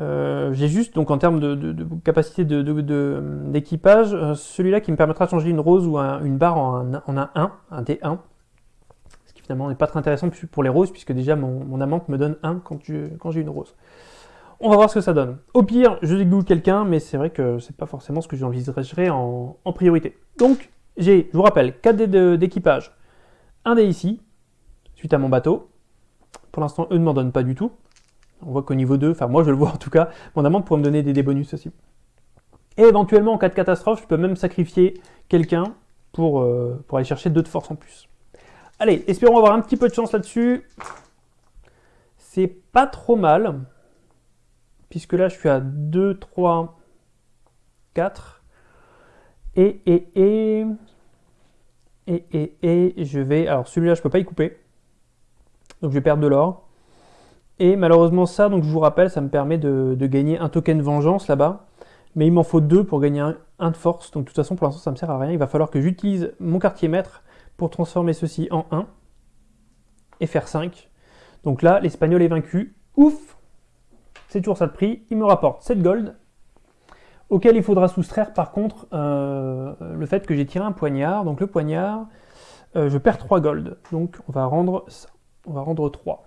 Euh, j'ai juste, donc en termes de, capacité d'équipage, celui-là qui me permettra de changer une rose ou une barre en un, en un 1, un D1. Ce qui finalement n'est pas très intéressant pour les roses, puisque déjà mon, amante me donne 1 quand, quand j'ai une rose. On va voir ce que ça donne. Au pire, je dégoule quelqu'un, mais c'est vrai que c'est pas forcément ce que j'envisagerais en, priorité. Donc, j'ai, je vous rappelle, 4 dés d'équipage, un dé ici, suite à mon bateau. Pour l'instant, eux ne m'en donnent pas du tout. On voit qu'au niveau 2, enfin moi je le vois en tout cas, mon amante pourrait me donner des dés bonus aussi. Et éventuellement, en cas de catastrophe, je peux même sacrifier quelqu'un pour, euh, pour aller chercher 2 de force en plus. Allez, espérons avoir un petit peu de chance là-dessus. C'est pas trop mal. Puisque là, je suis à 2, 3, 4. Et, et, et... Et, et, et, je vais... Alors celui-là, je peux pas y couper. Donc je vais perdre de l'or. Et malheureusement ça, donc je vous rappelle, ça me permet de, gagner un token vengeance là-bas. Mais il m'en faut deux pour gagner un, de force. Donc de toute façon, pour l'instant, ça me sert à rien. Il va falloir que j'utilise mon quartier maître pour transformer ceci en 1 et faire 5. Donc là, l'espagnol est vaincu. Ouf C'est toujours ça de prix. Il me rapporte 7 gold auquel il faudra soustraire par contre euh, le fait que j'ai tiré un poignard. Donc le poignard, euh, je perds 3 gold. Donc on va rendre ça. On va rendre 3.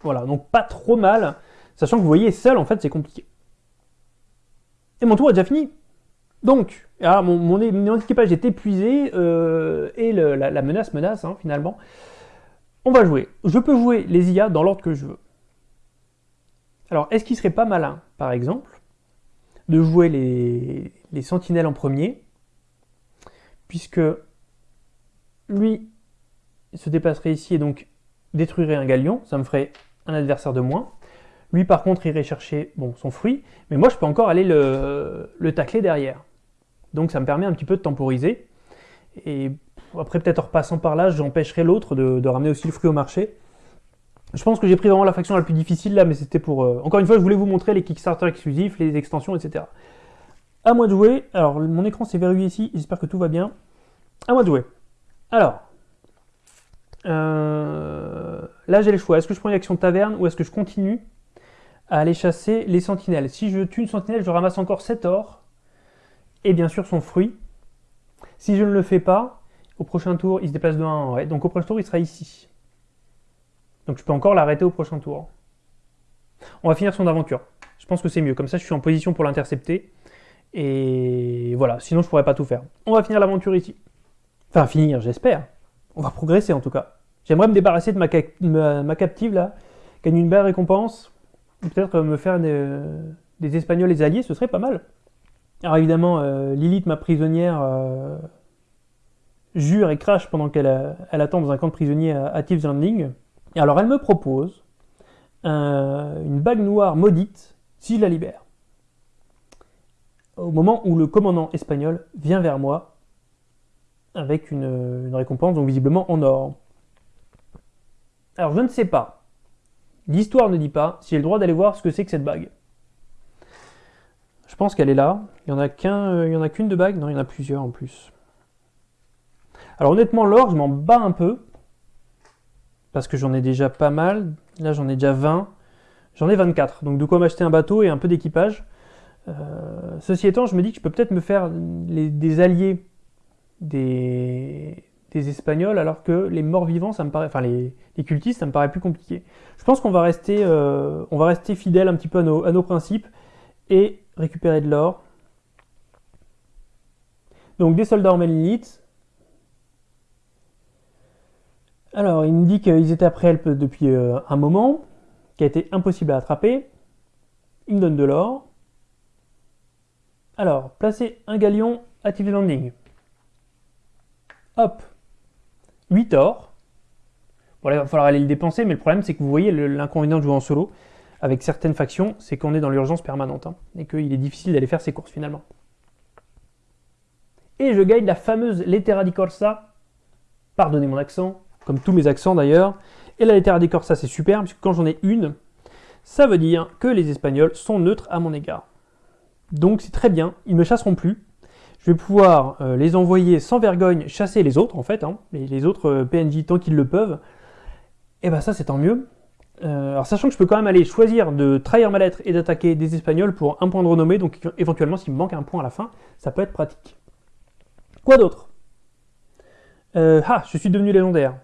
Voilà, donc pas trop mal. Sachant que vous voyez, seul en fait c'est compliqué. Et mon tour est déjà fini. Donc, ah, mon, équipage est épuisé euh, et la, menace menace hein, finalement. On va jouer. Je peux jouer les IA dans l'ordre que je veux. Alors, est-ce qu'il serait pas malin, par exemple, de jouer les, sentinelles en premier, puisque lui se déplacerait ici et donc détruirait un galion, ça me ferait un adversaire de moins. Lui par contre irait chercher bon, son fruit, mais moi je peux encore aller le, le tacler derrière. Donc ça me permet un petit peu de temporiser. Et après peut-être en repassant par là, j'empêcherai l'autre de, ramener aussi le fruit au marché. Je pense que j'ai pris vraiment la faction la plus difficile là, mais c'était pour... Euh, encore une fois, je voulais vous montrer les Kickstarter exclusifs, les extensions, etc. À moi de jouer. Alors, mon écran s'est verrouillé ici, j'espère que tout va bien. À moi de jouer. Alors, euh, là j'ai le choix. Est-ce que je prends une action taverne ou est-ce que je continue à aller chasser les sentinelles? Si je tue une sentinelle, je ramasse encore 7 or et bien sûr son fruit. Si je ne le fais pas, au prochain tour, il se déplace de 1 en Donc au prochain tour, il sera ici. Donc je peux encore l'arrêter au prochain tour. On va finir son aventure. Je pense que c'est mieux. Comme ça, je suis en position pour l'intercepter. Et voilà, sinon je pourrais pas tout faire. On va finir l'aventure ici. Enfin, finir, j'espère. On va progresser en tout cas. J'aimerais me débarrasser de ma, captive là, gagner une belle récompense. Peut-être me faire des, Espagnols les alliés, ce serait pas mal. Alors évidemment, euh, Lilith, ma prisonnière, euh, jure et crache pendant qu'elle attend dans un camp de prisonniers à, à Thieves Landing. Et alors elle me propose une bague noire maudite si je la libère. Au moment où le commandant espagnol vient vers moi avec une, récompense, donc visiblement en or. Alors je ne sais pas, l'histoire ne dit pas si j'ai le droit d'aller voir ce que c'est que cette bague. Je pense qu'elle est là. Il n'y en a qu'une de bague? Non, il y en a plusieurs en plus. Alors honnêtement, l'or, je m'en bats un peu parce que j'en ai déjà pas mal. Là, j'en ai déjà 20. J'en ai 24, donc de quoi m'acheter un bateau et un peu d'équipage. Euh, ceci étant, je me dis que je peux peut-être me faire des alliés des, Espagnols, alors que les morts vivants, ça me paraît, enfin les, cultistes, ça me paraît plus compliqué. Je pense qu'on va rester, euh, on va rester fidèle un petit peu à nos, à nos principes et récupérer de l'or. Donc des soldats en Alors il me dit qu'ils étaient après Help depuis euh, un moment, qui a été impossible à attraper. Il me donne de l'or. Alors, placer un galion, active landing. Hop, 8 or. Bon là, il va falloir aller le dépenser, mais le problème c'est que vous voyez l'inconvénient de jouer en solo avec certaines factions, c'est qu'on est dans l'urgence permanente, hein, et qu'il est difficile d'aller faire ses courses finalement. Et je gagne la fameuse Lettera di Corsa, pardonnez mon accent, comme tous mes accents d'ailleurs, et la Lettera di Corsa c'est super, puisque quand j'en ai une, ça veut dire que les Espagnols sont neutres à mon égard. Donc c'est très bien, ils ne me chasseront plus, je vais pouvoir euh, les envoyer sans vergogne chasser les autres en fait, hein, les, autres euh, PNJ tant qu'ils le peuvent, et bah ça c'est tant mieux, euh, alors sachant que je peux quand même aller choisir de trahir ma lettre et d'attaquer des Espagnols pour un point de renommée, donc éventuellement s'il me manque un point à la fin, ça peut être pratique. Quoi d'autre? Ah, je suis devenu légendaire.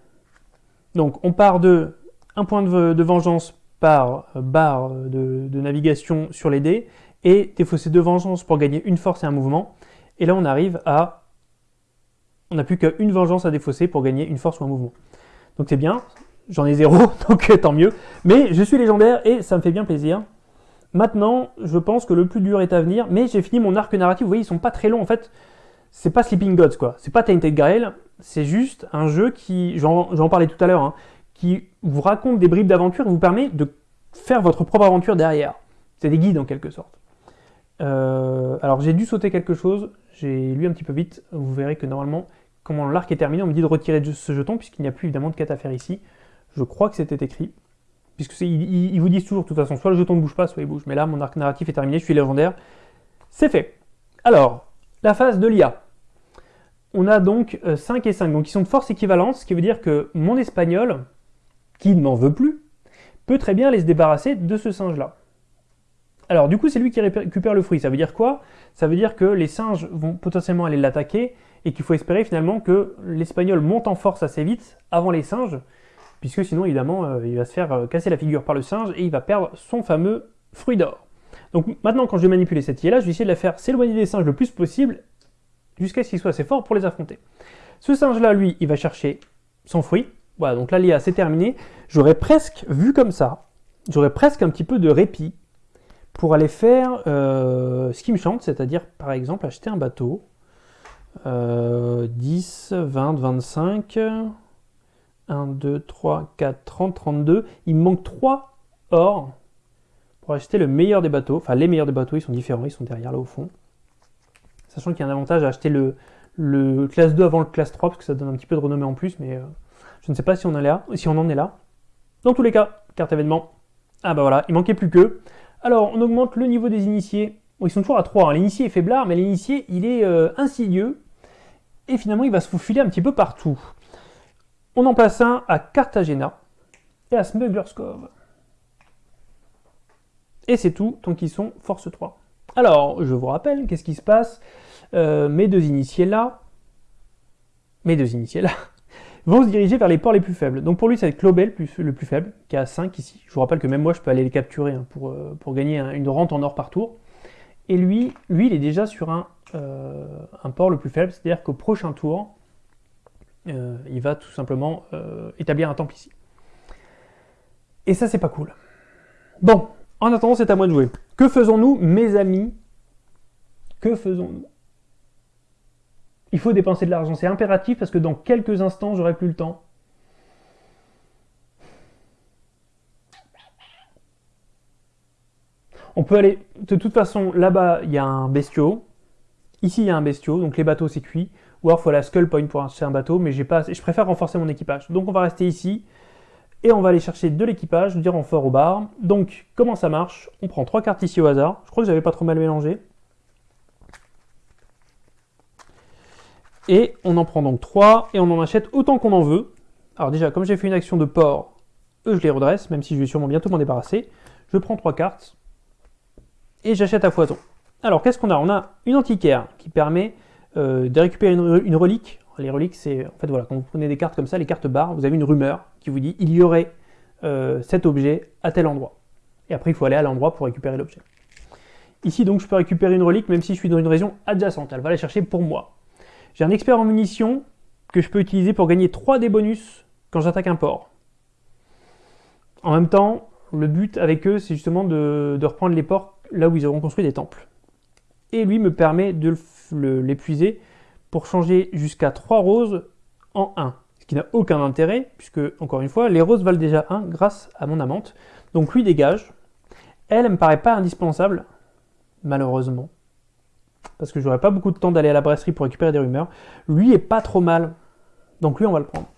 Donc on part de un point de, vengeance par euh, barre de, navigation sur les dés, et défausser deux vengeances pour gagner une force et un mouvement. Et là on arrive à... On n'a plus qu'une vengeance à défausser pour gagner une force ou un mouvement. Donc c'est bien, J'en ai zéro, donc euh, tant mieux. Mais je suis légendaire et ça me fait bien plaisir. Maintenant, je pense que le plus dur est à venir, mais j'ai fini mon arc narratif. Vous voyez, ils sont pas très longs en fait. C'est pas Sleeping Gods quoi. C'est pas Tainted Grail. C'est juste un jeu qui, j'en parlais tout à l'heure, hein, qui vous raconte des bribes d'aventure et vous permet de faire votre propre aventure derrière. C'est des guides en quelque sorte. Euh, alors j'ai dû sauter quelque chose, j'ai lu un petit peu vite, vous verrez que normalement, comment l'arc est terminé, on me dit de retirer ce jeton, puisqu'il n'y a plus évidemment de quête à faire ici. Je crois que c'était écrit. Puisque ils, vous disent toujours, de toute façon, soit le jeton ne bouge pas, soit il bouge. Mais là, mon arc narratif est terminé, je suis légendaire. C'est fait. Alors, la phase de l'IA. On a donc 5 euh, et 5, donc ils sont de force équivalente, ce qui veut dire que mon espagnol, qui ne m'en veut plus, peut très bien aller se débarrasser de ce singe-là. Alors du coup, c'est lui qui récupère le fruit. Ça veut dire quoi? Ça veut dire que les singes vont potentiellement aller l'attaquer et qu'il faut espérer finalement que l'espagnol monte en force assez vite avant les singes puisque sinon évidemment euh, il va se faire euh, casser la figure par le singe et il va perdre son fameux fruit d'or. Donc maintenant quand je vais manipuler cette IA je vais essayer de la faire s'éloigner des singes le plus possible jusqu'à ce qu'il soit assez fort pour les affronter. Ce singe là, lui, il va chercher son fruit. Voilà, donc là l'IA c'est terminé. J'aurais presque vu comme ça, j'aurais presque un petit peu de répit pour aller faire euh, ce qui me chante, c'est-à-dire par exemple acheter un bateau. 10, 20, 25... 1, 2, 3, 4, 30, 32. Il me manque 3 or pour acheter le meilleur des bateaux. Enfin, les meilleurs des bateaux, ils sont différents, ils sont derrière là au fond. Sachant qu'il y a un avantage à acheter le, classe 2 avant le classe 3, parce que ça donne un petit peu de renommée en plus, mais euh, je ne sais pas si on, en est là, si on en est là. Dans tous les cas, carte événement. Ah bah voilà, il manquait plus que. Alors, on augmente le niveau des initiés. Bon, ils sont toujours à 3. Hein. L'initié est faiblard, mais l'initié, il est euh, insidieux. Et finalement, il va se faufiler un petit peu partout. On en place un à Cartagena et à Smuggler's Cove. Et c'est tout, tant qu'ils sont force 3. Alors, je vous rappelle, qu'est-ce qui se passe? Euh, Mes deux initiés là, mes deux initiés là, vont se diriger vers les ports les plus faibles. Donc pour lui, ça va être Clobel le plus faible, qui a 5 ici. Je vous rappelle que même moi, je peux aller les capturer hein, pour, euh, pour gagner une rente en or par tour. Et lui, lui il est déjà sur un, euh, port le plus faible, c'est-à-dire qu'au prochain tour, il va tout simplement établir un temple ici. Et ça, c'est pas cool. Bon, en attendant, c'est à moi de jouer. Que faisons-nous, mes amis? Que faisons-nous? Il faut dépenser de l'argent, c'est impératif parce que dans quelques instants, j'aurai plus le temps. On peut aller, de toute façon, là-bas, il y a un bestiau. Ici, il y a un bestiau, donc les bateaux, c'est cuit. Ou alors il faut la Skull Point pour acheter un bateau, mais pas je préfère renforcer mon équipage. Donc on va rester ici, et on va aller chercher de l'équipage, du renfort au bar. Donc comment ça marche? On prend trois cartes ici au hasard, je crois que j'avais pas trop mal mélangé. Et on en prend donc trois, et on en achète autant qu'on en veut. Alors déjà, comme j'ai fait une action de port, eux je les redresse, même si je vais sûrement bientôt m'en débarrasser. Je prends trois cartes, et j'achète à foison. Alors qu'est-ce qu'on a? On a une antiquaire qui permet euh, de récupérer une, relique. Les reliques, c'est en fait voilà, quand vous prenez des cartes comme ça, les cartes barres, vous avez une rumeur qui vous dit il y aurait euh, cet objet à tel endroit. Et après, il faut aller à l'endroit pour récupérer l'objet. Ici, donc, je peux récupérer une relique même si je suis dans une région adjacente. Elle va la chercher pour moi. J'ai un expert en munitions que je peux utiliser pour gagner 3 des bonus quand j'attaque un port. En même temps, le but avec eux, c'est justement de, reprendre les ports là où ils auront construit des temples. Et lui me permet de l'épuiser pour changer jusqu'à 3 roses en 1. Qui n'a aucun intérêt, puisque, encore une fois, les roses valent déjà 1 grâce à mon amante. Donc lui dégage. Elle, elle me paraît pas indispensable, malheureusement. Parce que j'aurais pas beaucoup de temps d'aller à la brasserie pour récupérer des rumeurs. Lui est pas trop mal. Donc lui, on va le prendre.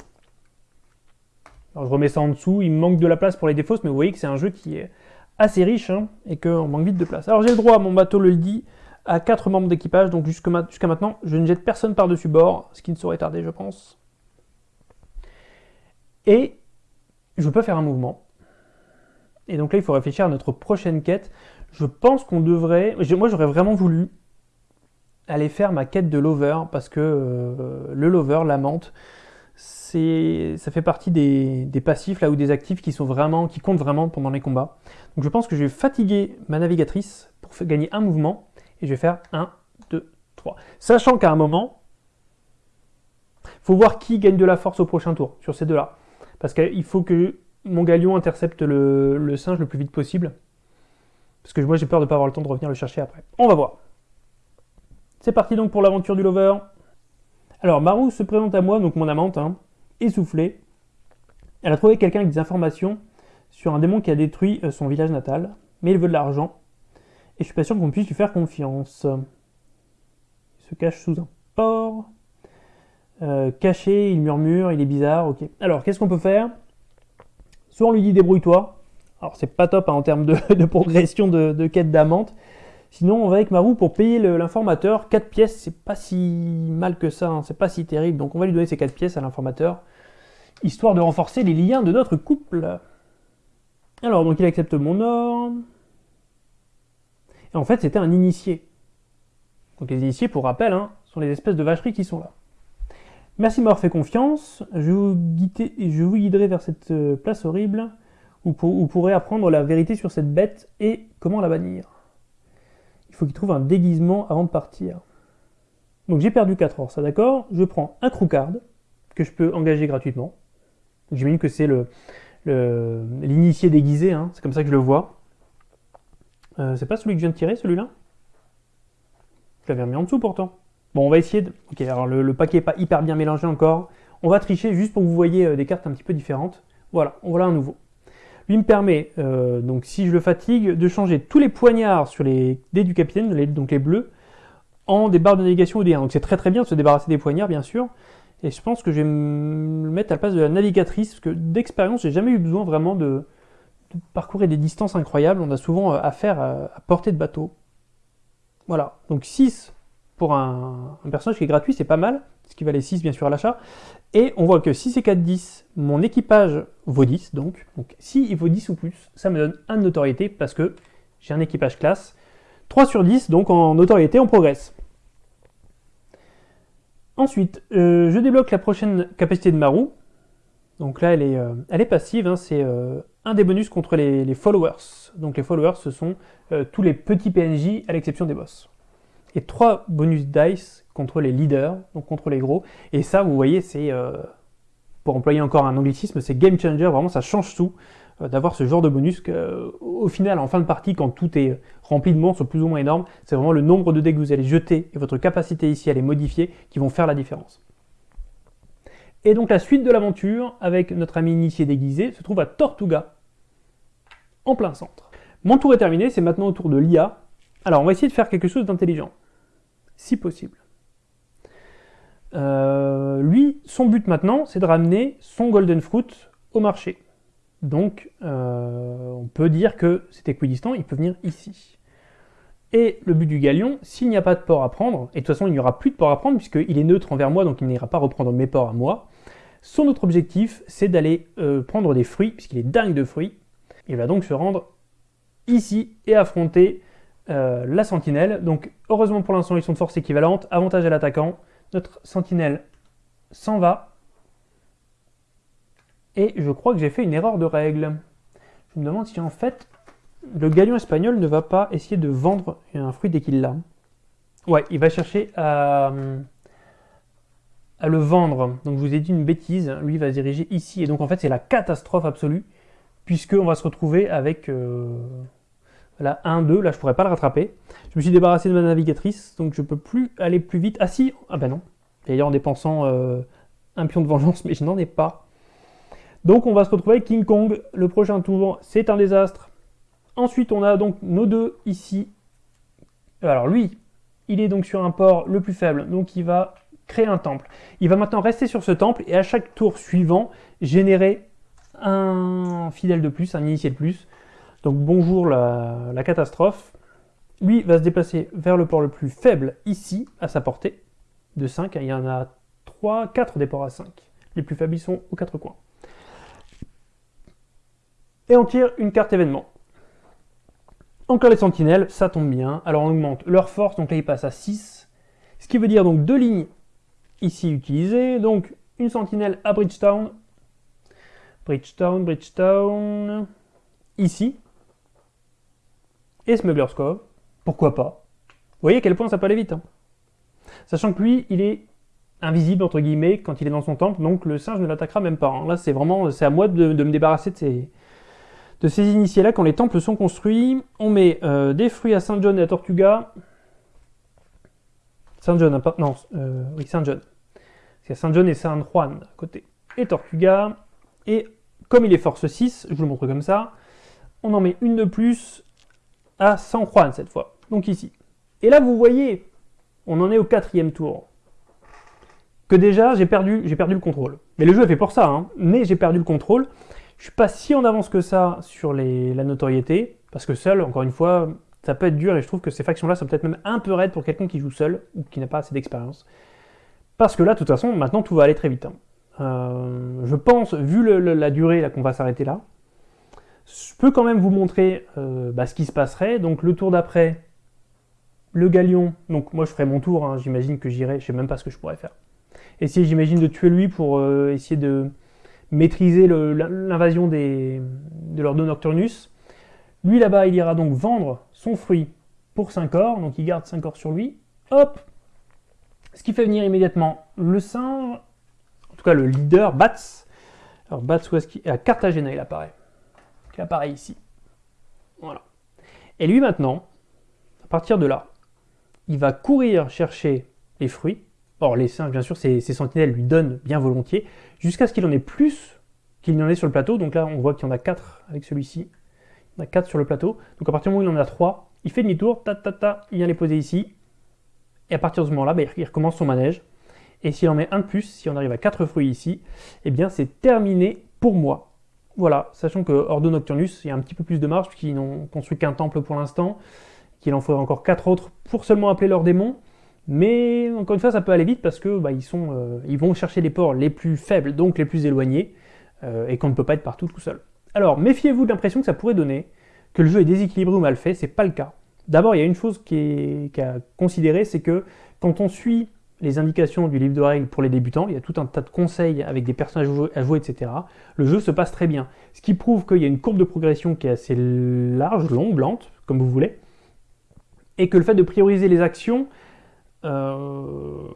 Alors je remets ça en dessous, il me manque de la place pour les défausses, mais vous voyez que c'est un jeu qui est assez riche hein, et qu'on manque vite de place. Alors j'ai le droit, mon bateau le dit, à 4 membres d'équipage, donc jusqu'à maintenant, je ne jette personne par-dessus bord, ce qui ne saurait tarder, je pense. Et je peux faire un mouvement. Et donc là, il faut réfléchir à notre prochaine quête. Je pense qu'on devrait... Moi, j'aurais vraiment voulu aller faire ma quête de lover, parce que euh, le lover, la menthe, ça fait partie des, passifs là ou des actifs qui sont vraiment, qui comptent vraiment pendant les combats. Donc je pense que je vais fatiguer ma navigatrice pour gagner un mouvement et je vais faire 1, 2, 3. Sachant qu'à un moment, faut voir qui gagne de la force au prochain tour sur ces deux-là. Parce qu'il faut que mon galion intercepte le, singe le plus vite possible. Parce que moi j'ai peur de ne pas avoir le temps de revenir le chercher après. On va voir. C'est parti donc pour l'aventure du lover. Alors Marou se présente à moi, donc mon amante, hein, essoufflée. Elle a trouvé quelqu'un avec des informations sur un démon qui a détruit euh, son village natal, mais il veut de l'argent. Et je suis pas sûr qu'on puisse lui faire confiance. Il se cache sous un port. Euh, caché, il murmure, il est bizarre, ok. Alors, qu'est-ce qu'on peut faire? Soit on lui dit débrouille-toi. Alors, c'est pas top hein, en termes de, progression de, quête d'amante. Sinon, on va avec Marou pour payer l'informateur. 4 pièces, c'est pas si mal que ça, hein. c'est pas si terrible. Donc on va lui donner ces 4 pièces à l'informateur, histoire de renforcer les liens de notre couple. Alors, donc il accepte mon or. Et en fait, c'était un initié. Donc les initiés, pour rappel, hein, sont les espèces de vacheries qui sont là. Merci de m'avoir fait confiance. Je vous, guiderai vers cette euh, place horrible où vous pourrez apprendre la vérité sur cette bête et comment la bannir faut qu'il trouve un déguisement avant de partir. Donc j'ai perdu 4 heures, ça d'accord? Je prends un card que je peux engager gratuitement. J'imagine que c'est l'initié déguisé, hein. c'est comme ça que je le vois. Euh, c'est pas celui que je viens de tirer, celui-là? Je l'avais remis en dessous pourtant. Bon, on va essayer de... Ok, alors le, paquet n'est pas hyper bien mélangé encore. On va tricher juste pour que vous voyez euh, des cartes un petit peu différentes. Voilà, on voilà un nouveau. Lui me permet, euh, donc si je le fatigue, de changer tous les poignards sur les dés du capitaine, donc les bleus, en des barres de navigation ou des 1. Donc c'est très très bien de se débarrasser des poignards, bien sûr. Et je pense que je vais me mettre à la place de la navigatrice, parce que d'expérience, j'ai jamais eu besoin vraiment de, parcourir des distances incroyables. On a souvent euh, affaire à, à portée de bateau. Voilà, donc 6 pour un, personnage qui est gratuit, c'est pas mal, ce qui valait 6 bien sûr à l'achat. Et on voit que 6 et 4, 10, mon équipage vaut 10, donc, donc si il vaut 10 ou plus, ça me donne 1 de notoriété parce que j'ai un équipage classe. 3 sur 10, donc en notoriété, on progresse. Ensuite, euh, je débloque la prochaine capacité de Maru. Donc là, elle est, euh, elle est passive, hein, c'est euh, un des bonus contre les, followers. Donc les followers, ce sont tous les petits PNJ à l'exception des boss et 3 bonus dice contre les leaders, donc contre les gros. Et ça, vous voyez, c'est, euh, pour employer encore un anglicisme, c'est game changer, vraiment ça change tout euh, d'avoir ce genre de bonus que, au final, en fin de partie, quand tout est rempli de monstres plus ou moins énormes, c'est vraiment le nombre de dés que vous allez jeter et votre capacité ici à les modifier qui vont faire la différence. Et donc la suite de l'aventure, avec notre ami initié déguisé, se trouve à Tortuga, en plein centre. Mon tour est terminé, c'est maintenant au tour de l'IA. Alors on va essayer de faire quelque chose d'intelligent si possible. Euh, lui, son but maintenant, c'est de ramener son Golden Fruit au marché. Donc, euh, on peut dire que c'est équidistant, il peut venir ici. Et le but du galion, s'il n'y a pas de port à prendre, et de toute façon il n'y aura plus de port à prendre puisqu'il est neutre envers moi, donc il n'ira pas reprendre mes ports à moi, son autre objectif, c'est d'aller euh, prendre des fruits, puisqu'il est dingue de fruits. Il va donc se rendre ici et affronter euh, la sentinelle. Donc heureusement pour l'instant ils sont de force équivalente, avantage à l'attaquant. Notre sentinelle s'en va. Et je crois que j'ai fait une erreur de règle. Je me demande si en fait le galion espagnol ne va pas essayer de vendre un fruit dès qu'il l'a. Ouais, il va chercher à, le vendre. Donc je vous ai dit une bêtise, lui va se diriger ici, et donc en fait c'est la catastrophe absolue, puisqu'on va se retrouver avec euh, la 1, 2, là je pourrais pas le rattraper. Je me suis débarrassé de ma navigatrice, donc je peux plus aller plus vite. Ah si, ah ben non, d'ailleurs en dépensant euh, un pion de vengeance, mais je n'en ai pas. Donc on va se retrouver avec King Kong, le prochain tour, c'est un désastre. Ensuite on a donc nos deux ici. Alors lui, il est donc sur un port le plus faible, donc il va créer un temple. Il va maintenant rester sur ce temple et à chaque tour suivant, générer un fidèle de plus, un initié de plus. Donc bonjour la, catastrophe. Lui va se déplacer vers le port le plus faible ici, à sa portée, de 5. Il y en a 3, 4 des ports à 5. Les plus faibles, ils sont aux quatre coins. Et on tire une carte événement. Encore les sentinelles, ça tombe bien. Alors on augmente leur force, donc là ils passent à 6. Ce qui veut dire donc deux lignes ici utilisées. Donc une sentinelle à Bridgetown. Bridgetown, Bridgetown. Ici. Et Smuggler's Cove. Pourquoi pas? Vous voyez à quel point ça peut aller vite. Hein. Sachant que lui, il est invisible entre guillemets quand il est dans son temple, donc le singe ne l'attaquera même pas. Hein. Là, c'est vraiment, c'est à moi de, me débarrasser de ces, initiés-là quand les temples sont construits. On met euh, des fruits à Saint John et à Tortuga. Saint John, hein, non, euh, oui, Saint John. C'est Saint John et Saint Juan à côté. Et Tortuga. Et comme il est force 6, je vous le montre comme ça, on en met une de plus à San Juan cette fois. Donc ici. Et là, vous voyez, on en est au quatrième tour. Que déjà, j'ai perdu, perdu le contrôle. Mais le jeu est fait pour ça, hein. mais j'ai perdu le contrôle. Je suis pas si en avance que ça sur la notoriété, parce que seul, encore une fois, ça peut être dur, et je trouve que ces factions-là sont peut-être même un peu raides pour quelqu'un qui joue seul, ou qui n'a pas assez d'expérience. Parce que là, de toute façon, maintenant, tout va aller très vite. Hein. Euh, je pense, vu la durée qu'on va s'arrêter là, je peux quand même vous montrer euh, bah, ce qui se passerait. Donc le tour d'après, le galion, donc moi je ferai mon tour, hein, j'imagine que j'irai, je sais même pas ce que je pourrais faire. Essayer, j'imagine, de tuer lui pour euh, essayer de maîtriser l'invasion de l'Ordo Nocturnus. Lui là-bas, il ira donc vendre son fruit pour 5 or, donc il garde 5 or sur lui. Hop Ce qui fait venir immédiatement le singe, en tout cas le leader, Bats. Alors Bats, où est-ce qu'il À Cartagena, il apparaît. Qui apparaît ici. Voilà. Et lui maintenant, à partir de là, il va courir chercher les fruits, Or, les singes, bien sûr, ces, sentinelles lui donnent bien volontiers, jusqu'à ce qu'il en ait plus qu'il n'y en ait sur le plateau. Donc là, on voit qu'il y en a 4 avec celui-ci. Il y en a 4 sur le plateau. Donc à partir du moment où il en a 3, il fait demi-tour, ta ta ta, il vient les poser ici. Et à partir de ce moment-là, bah, il recommence son manège. Et s'il en met un de plus, si on arrive à 4 fruits ici, eh bien c'est terminé pour moi. Voilà, sachant que Ordo Nocturnus, il y a un petit peu plus de marge, puisqu'ils n'ont construit qu'un temple pour l'instant, qu'il en faudrait encore 4 autres pour seulement appeler leurs démons. Mais encore une fois, ça peut aller vite parce que bah, euh, ils vont chercher les ports les plus faibles, donc les plus éloignés, euh, et qu'on ne peut pas être partout tout seul. Alors, méfiez-vous de l'impression que ça pourrait donner, que le jeu est déséquilibré ou mal fait, c'est pas le cas. D'abord, il y a une chose qui est, à considérer, c'est que quand on suit les indications du livre de règles pour les débutants, il y a tout un tas de conseils avec des personnages à jouer, etc. Le jeu se passe très bien. Ce qui prouve qu'il y a une courbe de progression qui est assez large, longue, lente, comme vous voulez, et que le fait de prioriser les actions euh,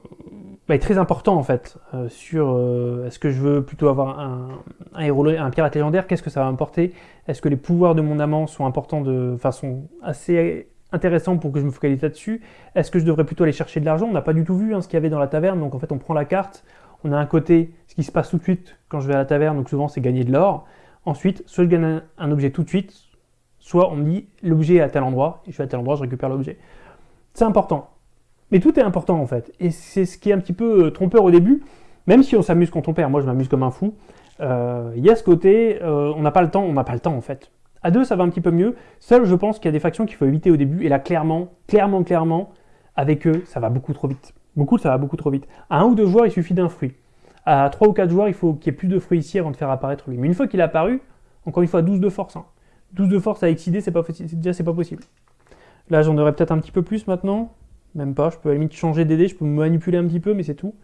est très important en fait euh, sur euh, est-ce que je veux plutôt avoir un, un héros, un pirate légendaire, qu'est-ce que ça va m'apporter, est-ce que les pouvoirs de mon amant sont importants de façon assez intéressante pour que je me focalise là-dessus, est-ce que je devrais plutôt aller chercher de l'argent, on n'a pas du tout vu hein, ce qu'il y avait dans la taverne, donc en fait on prend la carte, on a un côté ce qui se passe tout de suite quand je vais à la taverne, donc souvent c'est gagner de l'or, ensuite soit je gagne un objet tout de suite, soit on me dit l'objet est à tel endroit, et je vais à tel endroit, je récupère l'objet. C'est important. Mais tout est important en fait. Et c'est ce qui est un petit peu euh, trompeur au début, même si on s'amuse quand on perd. Moi je m'amuse comme un fou. Euh, il y a ce côté, euh, on n'a pas le temps, on n'a pas le temps en fait. À deux, ça va un petit peu mieux. Seul, je pense qu'il y a des factions qu'il faut éviter au début. Et là, clairement, clairement, clairement, avec eux, ça va beaucoup trop vite. Beaucoup, ça va beaucoup trop vite. À un ou deux joueurs, il suffit d'un fruit. À trois ou quatre joueurs, il faut qu'il y ait plus de fruits ici avant de faire apparaître lui. Mais une fois qu'il est apparu, encore une fois, 12 de force. 12 hein. de force à excider, c'est déjà c'est pas possible. Là, j'en aurais peut-être un petit peu plus maintenant. Même pas, je peux à la limite changer d'aider, je peux me manipuler un petit peu, mais c'est tout.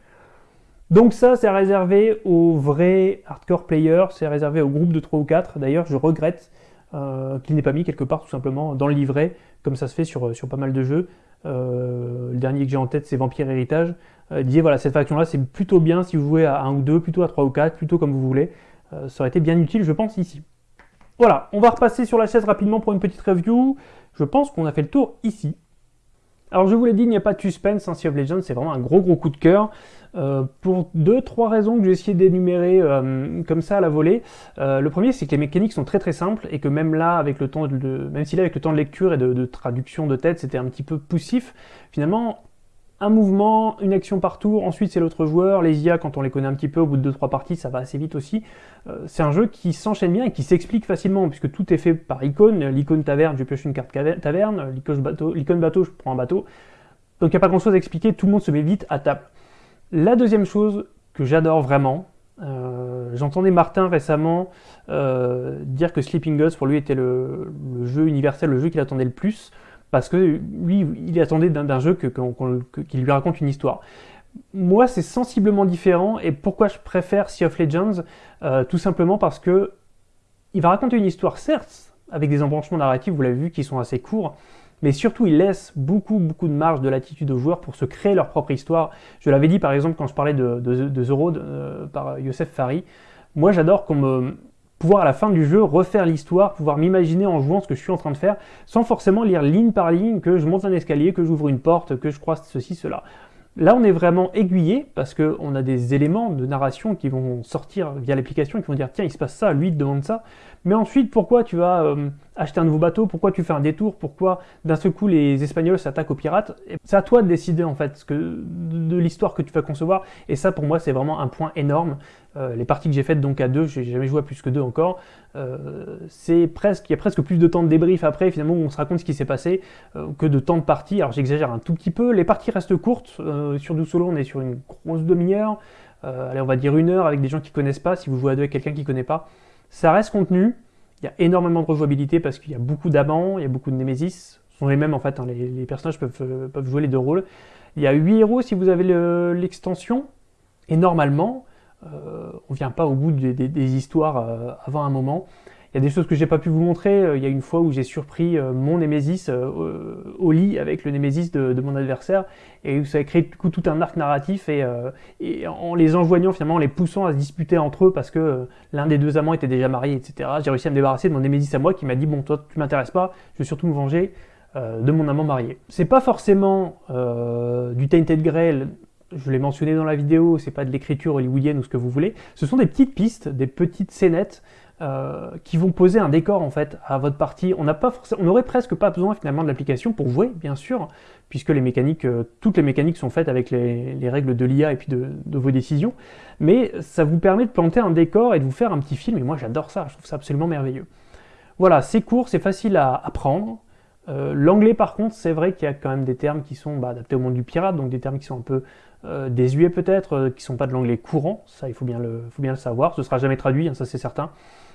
Donc ça, c'est réservé aux vrais hardcore players, c'est réservé au groupe de 3 ou 4. D'ailleurs, je regrette euh, qu'il n'ait pas mis quelque part tout simplement dans le livret, comme ça se fait sur, sur pas mal de jeux. le dernier que j'ai en tête c'est Vampire Héritage, disait voilà cette faction là c'est plutôt bien si vous jouez à 1 ou 2, plutôt à 3 ou 4, plutôt comme vous voulez, ça aurait été bien utile je pense ici. Voilà, on va repasser sur la chaise rapidement pour une petite review, je pense qu'on a fait le tour ici. Alors je vous l'ai dit, il n'y a pas de suspense, hein, Sea of Legends, c'est vraiment un gros gros coup de cœur. Euh, pour deux, trois raisons que j'ai essayé d'énumérer euh, comme ça à la volée. Euh, le premier, c'est que les mécaniques sont très très simples et que même là, avec le temps de, même si là avec le temps de lecture et de traduction de tête, c'était un petit peu poussif, finalement, un mouvement, une action par tour, ensuite c'est l'autre joueur, les IA quand on les connaît un petit peu, au bout de 2-3 parties, ça va assez vite aussi. Euh, c'est un jeu qui s'enchaîne bien et qui s'explique facilement, puisque tout est fait par icône, l'icône taverne, je pioche une carte taverne, l'icône bateau, bateau, je prends un bateau. Donc il n'y a pas grand chose à expliquer, tout le monde se met vite à table. La deuxième chose que j'adore vraiment, euh, j'entendais Martin récemment euh, dire que Sleeping Gods pour lui était le jeu universel, le jeu qu'il attendait le plus parce que lui, il attendait d'un jeu qui lui raconte une histoire. Moi, c'est sensiblement différent, et pourquoi je préfère Sea of Legends euh, Tout simplement parce que il va raconter une histoire, certes, avec des embranchements narratifs, vous l'avez vu, qui sont assez courts, mais surtout, il laisse beaucoup, beaucoup de marge de latitude aux joueurs pour se créer leur propre histoire. Je l'avais dit, par exemple, quand je parlais de, de, The Road euh, par Youssef Fari, moi, j'adore qu'on me pouvoir à la fin du jeu refaire l'histoire, pouvoir m'imaginer en jouant ce que je suis en train de faire, sans forcément lire ligne par ligne que je monte un escalier, que j'ouvre une porte, que je croise ceci, cela. Là, on est vraiment aiguillé parce qu'on a des éléments de narration qui vont sortir via l'application, qui vont dire tiens, il se passe ça, lui, il te demande ça. Mais ensuite, pourquoi tu vas euh, acheter un nouveau bateau? Pourquoi tu fais un détour? Pourquoi d'un seul coup les Espagnols s'attaquent aux pirates? C'est à toi de décider en fait de l'histoire que tu vas concevoir. Et ça, pour moi, c'est vraiment un point énorme. Euh, les parties que j'ai faites donc à deux, j'ai jamais joué à plus que deux encore. Euh, c'est presque, il y a presque plus de temps de débrief après finalement où on se raconte ce qui s'est passé que de temps de partie. Alors j'exagère un tout petit peu. Les parties restent courtes. sur du solo, on est sur une grosse demi-heure. allez, on va dire une heure avec des gens qui connaissent pas. Si vous jouez à deux avec quelqu'un qui connaît pas, ça reste contenu, il y a énormément de rejouabilité parce qu'il y a beaucoup d'amants, il y a beaucoup de Némésis, ce sont les mêmes en fait, hein, les, personnages peuvent, euh, peuvent, jouer les deux rôles. Il y a 8 héros si vous avez l'extension, et normalement, euh, on vient pas au bout des, histoires euh, avant un moment. Il y a des choses que j'ai pas pu vous montrer. Euh, il y a une fois où j'ai surpris euh, mon Némésis au lit avec le Némésis de, mon adversaire et ça a créé tout un arc narratif et, en les enjoignant finalement, en les poussant à se disputer entre eux parce que l'un des deux amants était déjà marié, etc. J'ai réussi à me débarrasser de mon Némésis à moi qui m'a dit bon toi tu m'intéresses pas, je veux surtout me venger de mon amant marié. C'est pas forcément du Tainted Grail je l'ai mentionné dans la vidéo, c'est pas de l'écriture hollywoodienne ou ce que vous voulez, ce sont des petites pistes, des petites scénettes euh, qui vont poser un décor en fait à votre partie. On n'aurait presque pas besoin finalement de l'application pour jouer, bien sûr, puisque les mécaniques, euh, toutes les mécaniques sont faites avec les, règles de l'IA et puis de, vos décisions. Mais ça vous permet de planter un décor et de vous faire un petit film. Et moi, j'adore ça. Je trouve ça absolument merveilleux. Voilà, c'est court, c'est facile à apprendre. Euh, l'anglais, par contre, c'est vrai qu'il y a quand même des termes qui sont bah, adaptés au monde du pirate, donc des termes qui sont un peu désuets peut-être, qui sont pas de l'anglais courant. Ça, il faut bien le, faut bien le savoir. Ce sera jamais traduit, hein, ça c'est certain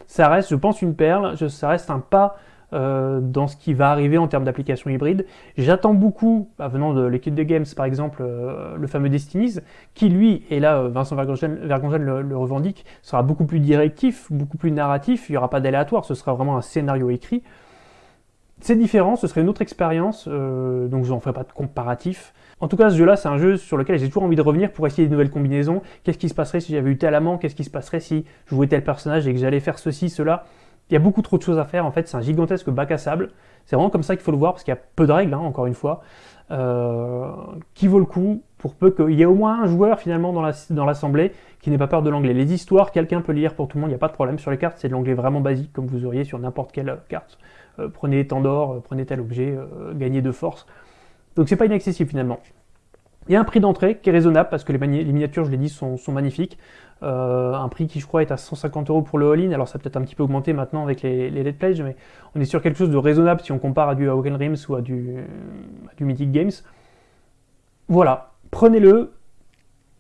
ça reste, je pense, une perle, ça reste un pas euh, dans ce qui va arriver en termes d'application hybride. J'attends beaucoup, bah, venant de l'équipe de Games par exemple, euh, le fameux Destinies, qui lui, et là euh, Vincent Vergongen, le, revendique, sera beaucoup plus directif, beaucoup plus narratif, il n'y aura pas d'aléatoire, ce sera vraiment un scénario écrit. C'est différent, ce serait une autre expérience, donc je n'en ferai pas de comparatif. En tout cas, ce jeu-là, c'est un jeu sur lequel j'ai toujours envie de revenir pour essayer de nouvelles combinaisons. Qu'est-ce qui se passerait si j'avais eu tel amant? Qu'est-ce qui se passerait si je jouais tel personnage et que j'allais faire ceci, cela? Il y a beaucoup trop de choses à faire, en fait, c'est un gigantesque bac à sable. C'est vraiment comme ça qu'il faut le voir, parce qu'il y a peu de règles, hein, encore une fois, euh, qui vaut le coup, pour peu qu'il y ait au moins un joueur, finalement, dans l'assemblée qui n'ait pas peur de l'anglais. Les histoires, quelqu'un peut lire pour tout le monde, il n'y a pas de problème. Sur les cartes, c'est de l'anglais vraiment basique, comme vous auriez sur n'importe quelle carte. Euh, prenez tant d'or, euh, prenez tel objet, gagnez de force. Donc c'est pas inaccessible, finalement. Il y a un prix d'entrée qui est raisonnable parce que les, miniatures, je l'ai dit, sont, magnifiques. Euh, un prix qui, je crois, est à 150 euros pour le all-in. Alors, ça peut être un petit peu augmenté maintenant avec les, les Let's Plays, mais on est sur quelque chose de raisonnable si on compare à du Awaken Rims ou à du, du Mythic Games. Voilà, prenez-le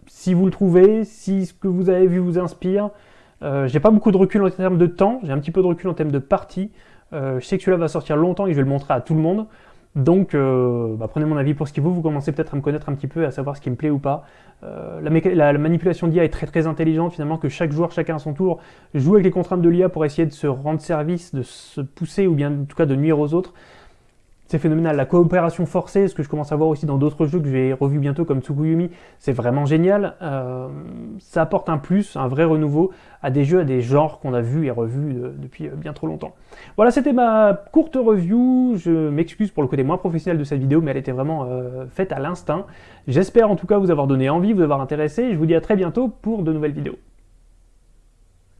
si vous le trouvez, si ce que vous avez vu vous inspire. Euh, j'ai pas beaucoup de recul en termes de temps, j'ai un petit peu de recul en termes de partie. Euh, je sais que celui-là va sortir longtemps et je vais le montrer à tout le monde. Donc, euh, bah, prenez mon avis pour ce qu'il vaut, vous commencez peut-être à me connaître un petit peu, à savoir ce qui me plaît ou pas. Euh, la, manipulation d'IA est très très intelligente, finalement, que chaque joueur, chacun à son tour, joue avec les contraintes de l'IA pour essayer de se rendre service, de se pousser, ou bien en tout cas de nuire aux autres. C'est phénoménal. La coopération forcée, ce que je commence à voir aussi dans d'autres jeux que j'ai revus bientôt comme Tsukuyumi, c'est vraiment génial. Euh, ça apporte un plus, un vrai renouveau à des jeux, à des genres qu'on a vus et revus euh, depuis bien trop longtemps. Voilà, c'était ma courte review. Je m'excuse pour le côté moins professionnel de cette vidéo, mais elle était vraiment faite à l'instinct. J'espère en tout cas vous avoir donné envie, vous avoir intéressé. Je vous dis à très bientôt pour de nouvelles vidéos.